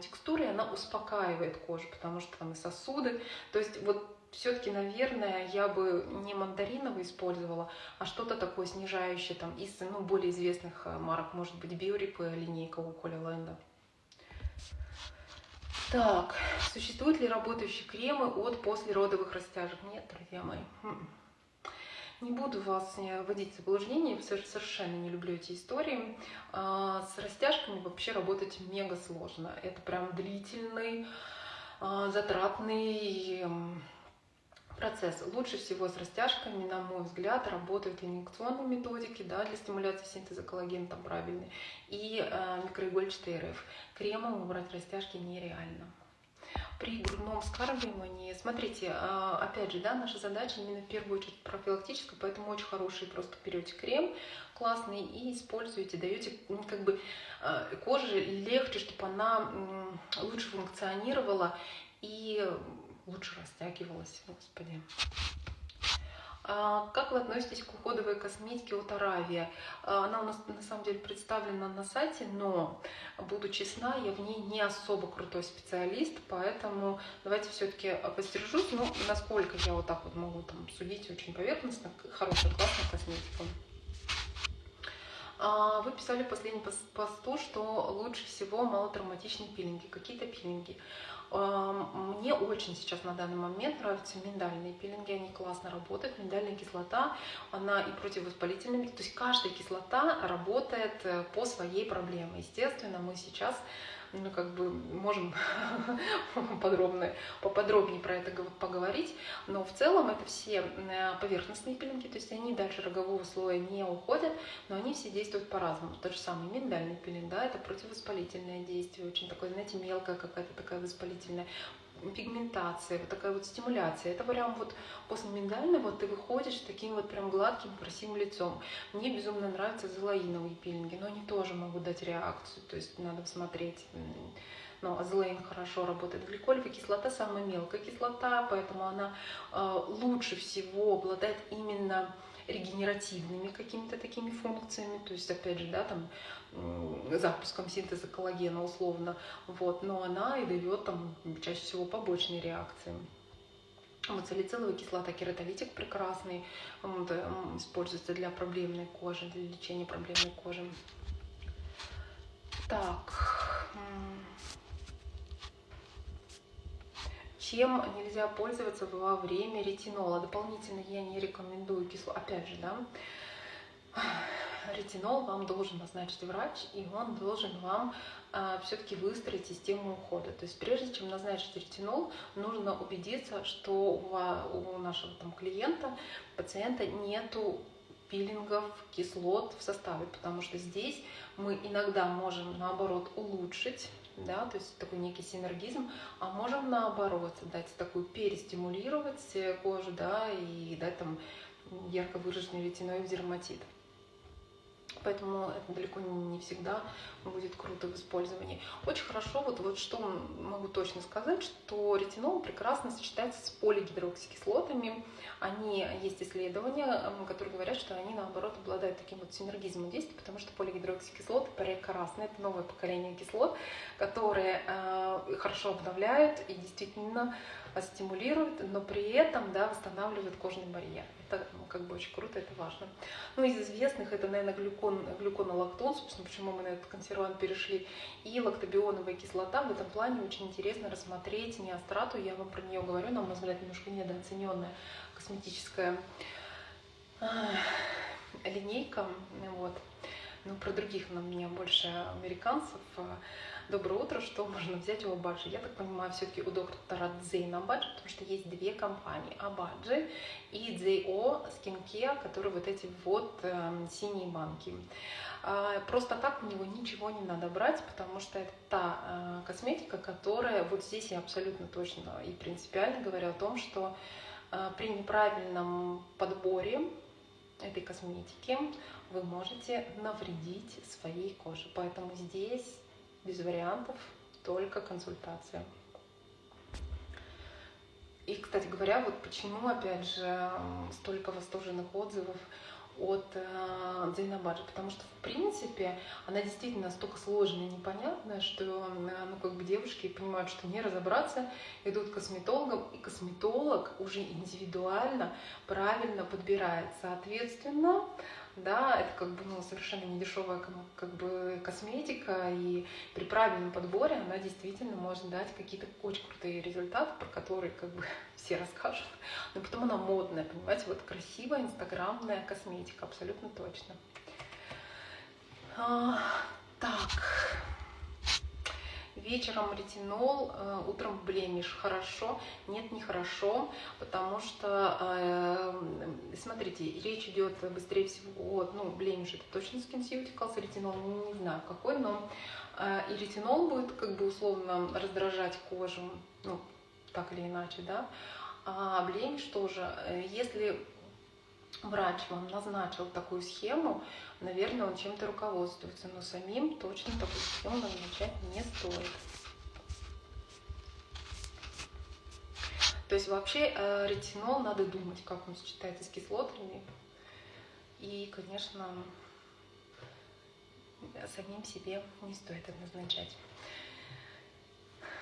текстурой, она успокаивает кожу, потому что там и сосуды, то есть вот все-таки, наверное, я бы не мандариновый использовала, а что-то такое снижающее там из ну, более известных э, марок, может быть, Биорип линейка у Коля Лэнда. Так, существуют ли работающие кремы от послеродовых растяжек? Нет, друзья мои. Не буду вас вводить в заблуждение, совершенно не люблю эти истории. А, с растяжками вообще работать мега сложно. Это прям длительный, а, затратный процесс. Лучше всего с растяжками, на мой взгляд, работают инъекционные методики да, для стимуляции синтеза коллагена, там правильные, и э, микроигольчатый РФ. Кремом убрать растяжки нереально при грудном вскармливании, смотрите, а, опять же, да, наша задача именно в первую очередь профилактическая, поэтому очень хороший просто берете крем классный и используете, даете как бы а, коже легче, чтобы она лучше функционировала и лучше растягивалась, господи. А, как вы относитесь к уходовой косметике от Аравия? А, она у нас на самом деле представлена на сайте, но, буду честна, я в ней не особо крутой специалист, поэтому давайте все-таки постержусь. Ну, насколько я вот так вот могу там судить очень поверхностно, хорошая, классная косметика. А, вы писали в последнем посту, что лучше всего малотравматичные пилинги. Какие-то пилинги. Мне очень сейчас на данный момент нравятся миндальные пилинги, они классно работают. Миндальная кислота, она и противовоспалительная, то есть каждая кислота работает э, по своей проблеме. Естественно, мы сейчас ну, как бы можем подробно, поподробнее про это поговорить, но в целом это все э, поверхностные пилинги, то есть они дальше рогового слоя не уходят, но они все действуют по-разному. Тот же самый миндальный пилинг, да, это противовоспалительное действие, очень такое, знаете, мелкая какая-то такая воспалительная пигментация, вот такая вот стимуляция. Это прям вот после миндального ты выходишь таким вот прям гладким, красивым лицом. Мне безумно нравятся зелаиновые пилинги, но они тоже могут дать реакцию, то есть надо посмотреть. Но азелаин хорошо работает. Гликолевая кислота самая мелкая кислота, поэтому она э, лучше всего обладает именно регенеративными какими-то такими функциями, то есть, опять же, да, там, запуском синтеза коллагена условно, вот, но она и дает там чаще всего побочные реакции. Вот салициловая кислота, кератолитик прекрасный, вот, используется для проблемной кожи, для лечения проблемной кожи. Так, чем нельзя пользоваться во время ретинола. Дополнительно я не рекомендую кисло. Опять же, да, ретинол вам должен назначить врач, и он должен вам а, все-таки выстроить систему ухода. То есть прежде чем назначить ретинол, нужно убедиться, что у, у нашего там, клиента, пациента нету пилингов, кислот в составе, потому что здесь мы иногда можем наоборот улучшить да, то есть такой некий синергизм, а можем наоборот дать такую перестимулировать кожу, да, и дать там ярко выраженный ретиноид дерматит поэтому это далеко не всегда будет круто в использовании. Очень хорошо, вот, вот что могу точно сказать, что ретинол прекрасно сочетается с полигидроксикислотами. Они, есть исследования, которые говорят, что они, наоборот, обладают таким вот синергизмом действия, потому что полигидроксикислоты прекрасны, это новое поколение кислот, которые э, хорошо обновляют и действительно стимулируют, но при этом да, восстанавливают кожный барьер. Это ну, как бы очень круто, это важно. Ну, из известных это, наверное, глюкон, глюконолактон, собственно, почему мы на этот консервант перешли, и лактобионовая кислота. В этом плане очень интересно рассмотреть неострату, я вам про нее говорю, на мой взгляд, немножко недооцененная косметическая линейка. Вот. Ну, про других на меня больше американцев Доброе утро, что можно взять у Абаджи? Я так понимаю, все-таки у доктора Дзейна Абаджи, потому что есть две компании, Абаджи и Дзейо Skincare, которые вот эти вот э, синие банки. Э, просто так у него ничего не надо брать, потому что это та э, косметика, которая, вот здесь я абсолютно точно и принципиально говорю о том, что э, при неправильном подборе этой косметики вы можете навредить своей коже. Поэтому здесь без вариантов, только консультация. И, кстати говоря, вот почему, опять же, столько восторженных отзывов от э, Дзейнабаджи, потому что, в принципе, она действительно настолько сложная и непонятная, что э, ну, как бы девушки понимают, что не разобраться, идут к косметологам, и косметолог уже индивидуально правильно подбирает. Соответственно, да, это как бы ну, совершенно недешевая как бы косметика, и при правильном подборе она действительно может дать какие-то очень крутые результаты, про которые как бы все расскажут. Но потом она модная, понимаете, вот красивая инстаграмная косметика, абсолютно точно. А, так, вечером ретинол, э, утром блемиш. Хорошо? Нет, не хорошо, потому что, э, смотрите, речь идет быстрее всего, ну, блемиш это точно SkinCeuticals, ретинол не знаю какой, но э, и ретинол будет как бы условно раздражать кожу, ну, так или иначе, да, а блемиш тоже, если врач вам назначил такую схему, наверное, он чем-то руководствуется, но самим точно такую схему назначать не стоит. То есть вообще э, ретинол надо думать, как он сочетается с кислотами. И, конечно, самим себе не стоит это назначать.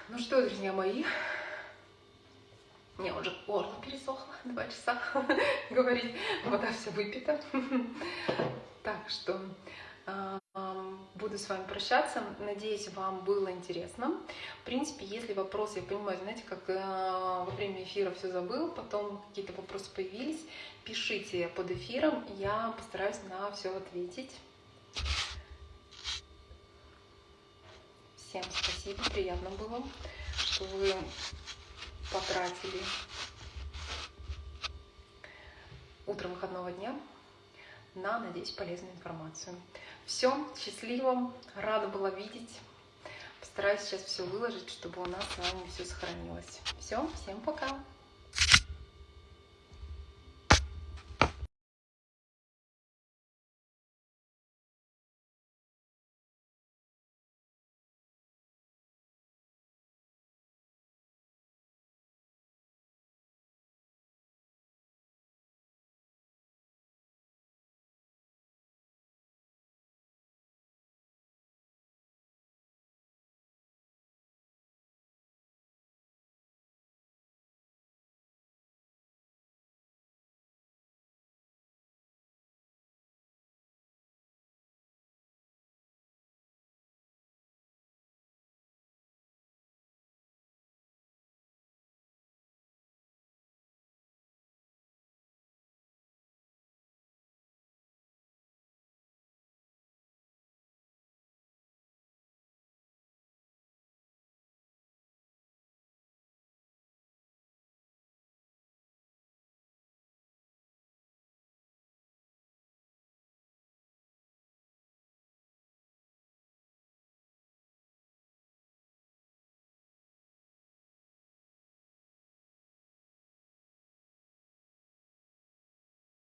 Ну что, друзья мои, мне уже горло пересохло, два часа говорить, вода вся выпита. Так что а, буду с вами прощаться. Надеюсь, вам было интересно. В принципе, если вопросы, я понимаю, знаете, как э, во время эфира все забыл, потом какие-то вопросы появились, пишите под эфиром, я постараюсь на все ответить. Всем спасибо, приятно было, что вы потратили утро выходного дня на, надеюсь, полезную информацию. Все, счастливо, рада была видеть. Постараюсь сейчас все выложить, чтобы у нас с вами все сохранилось. Все, всем пока!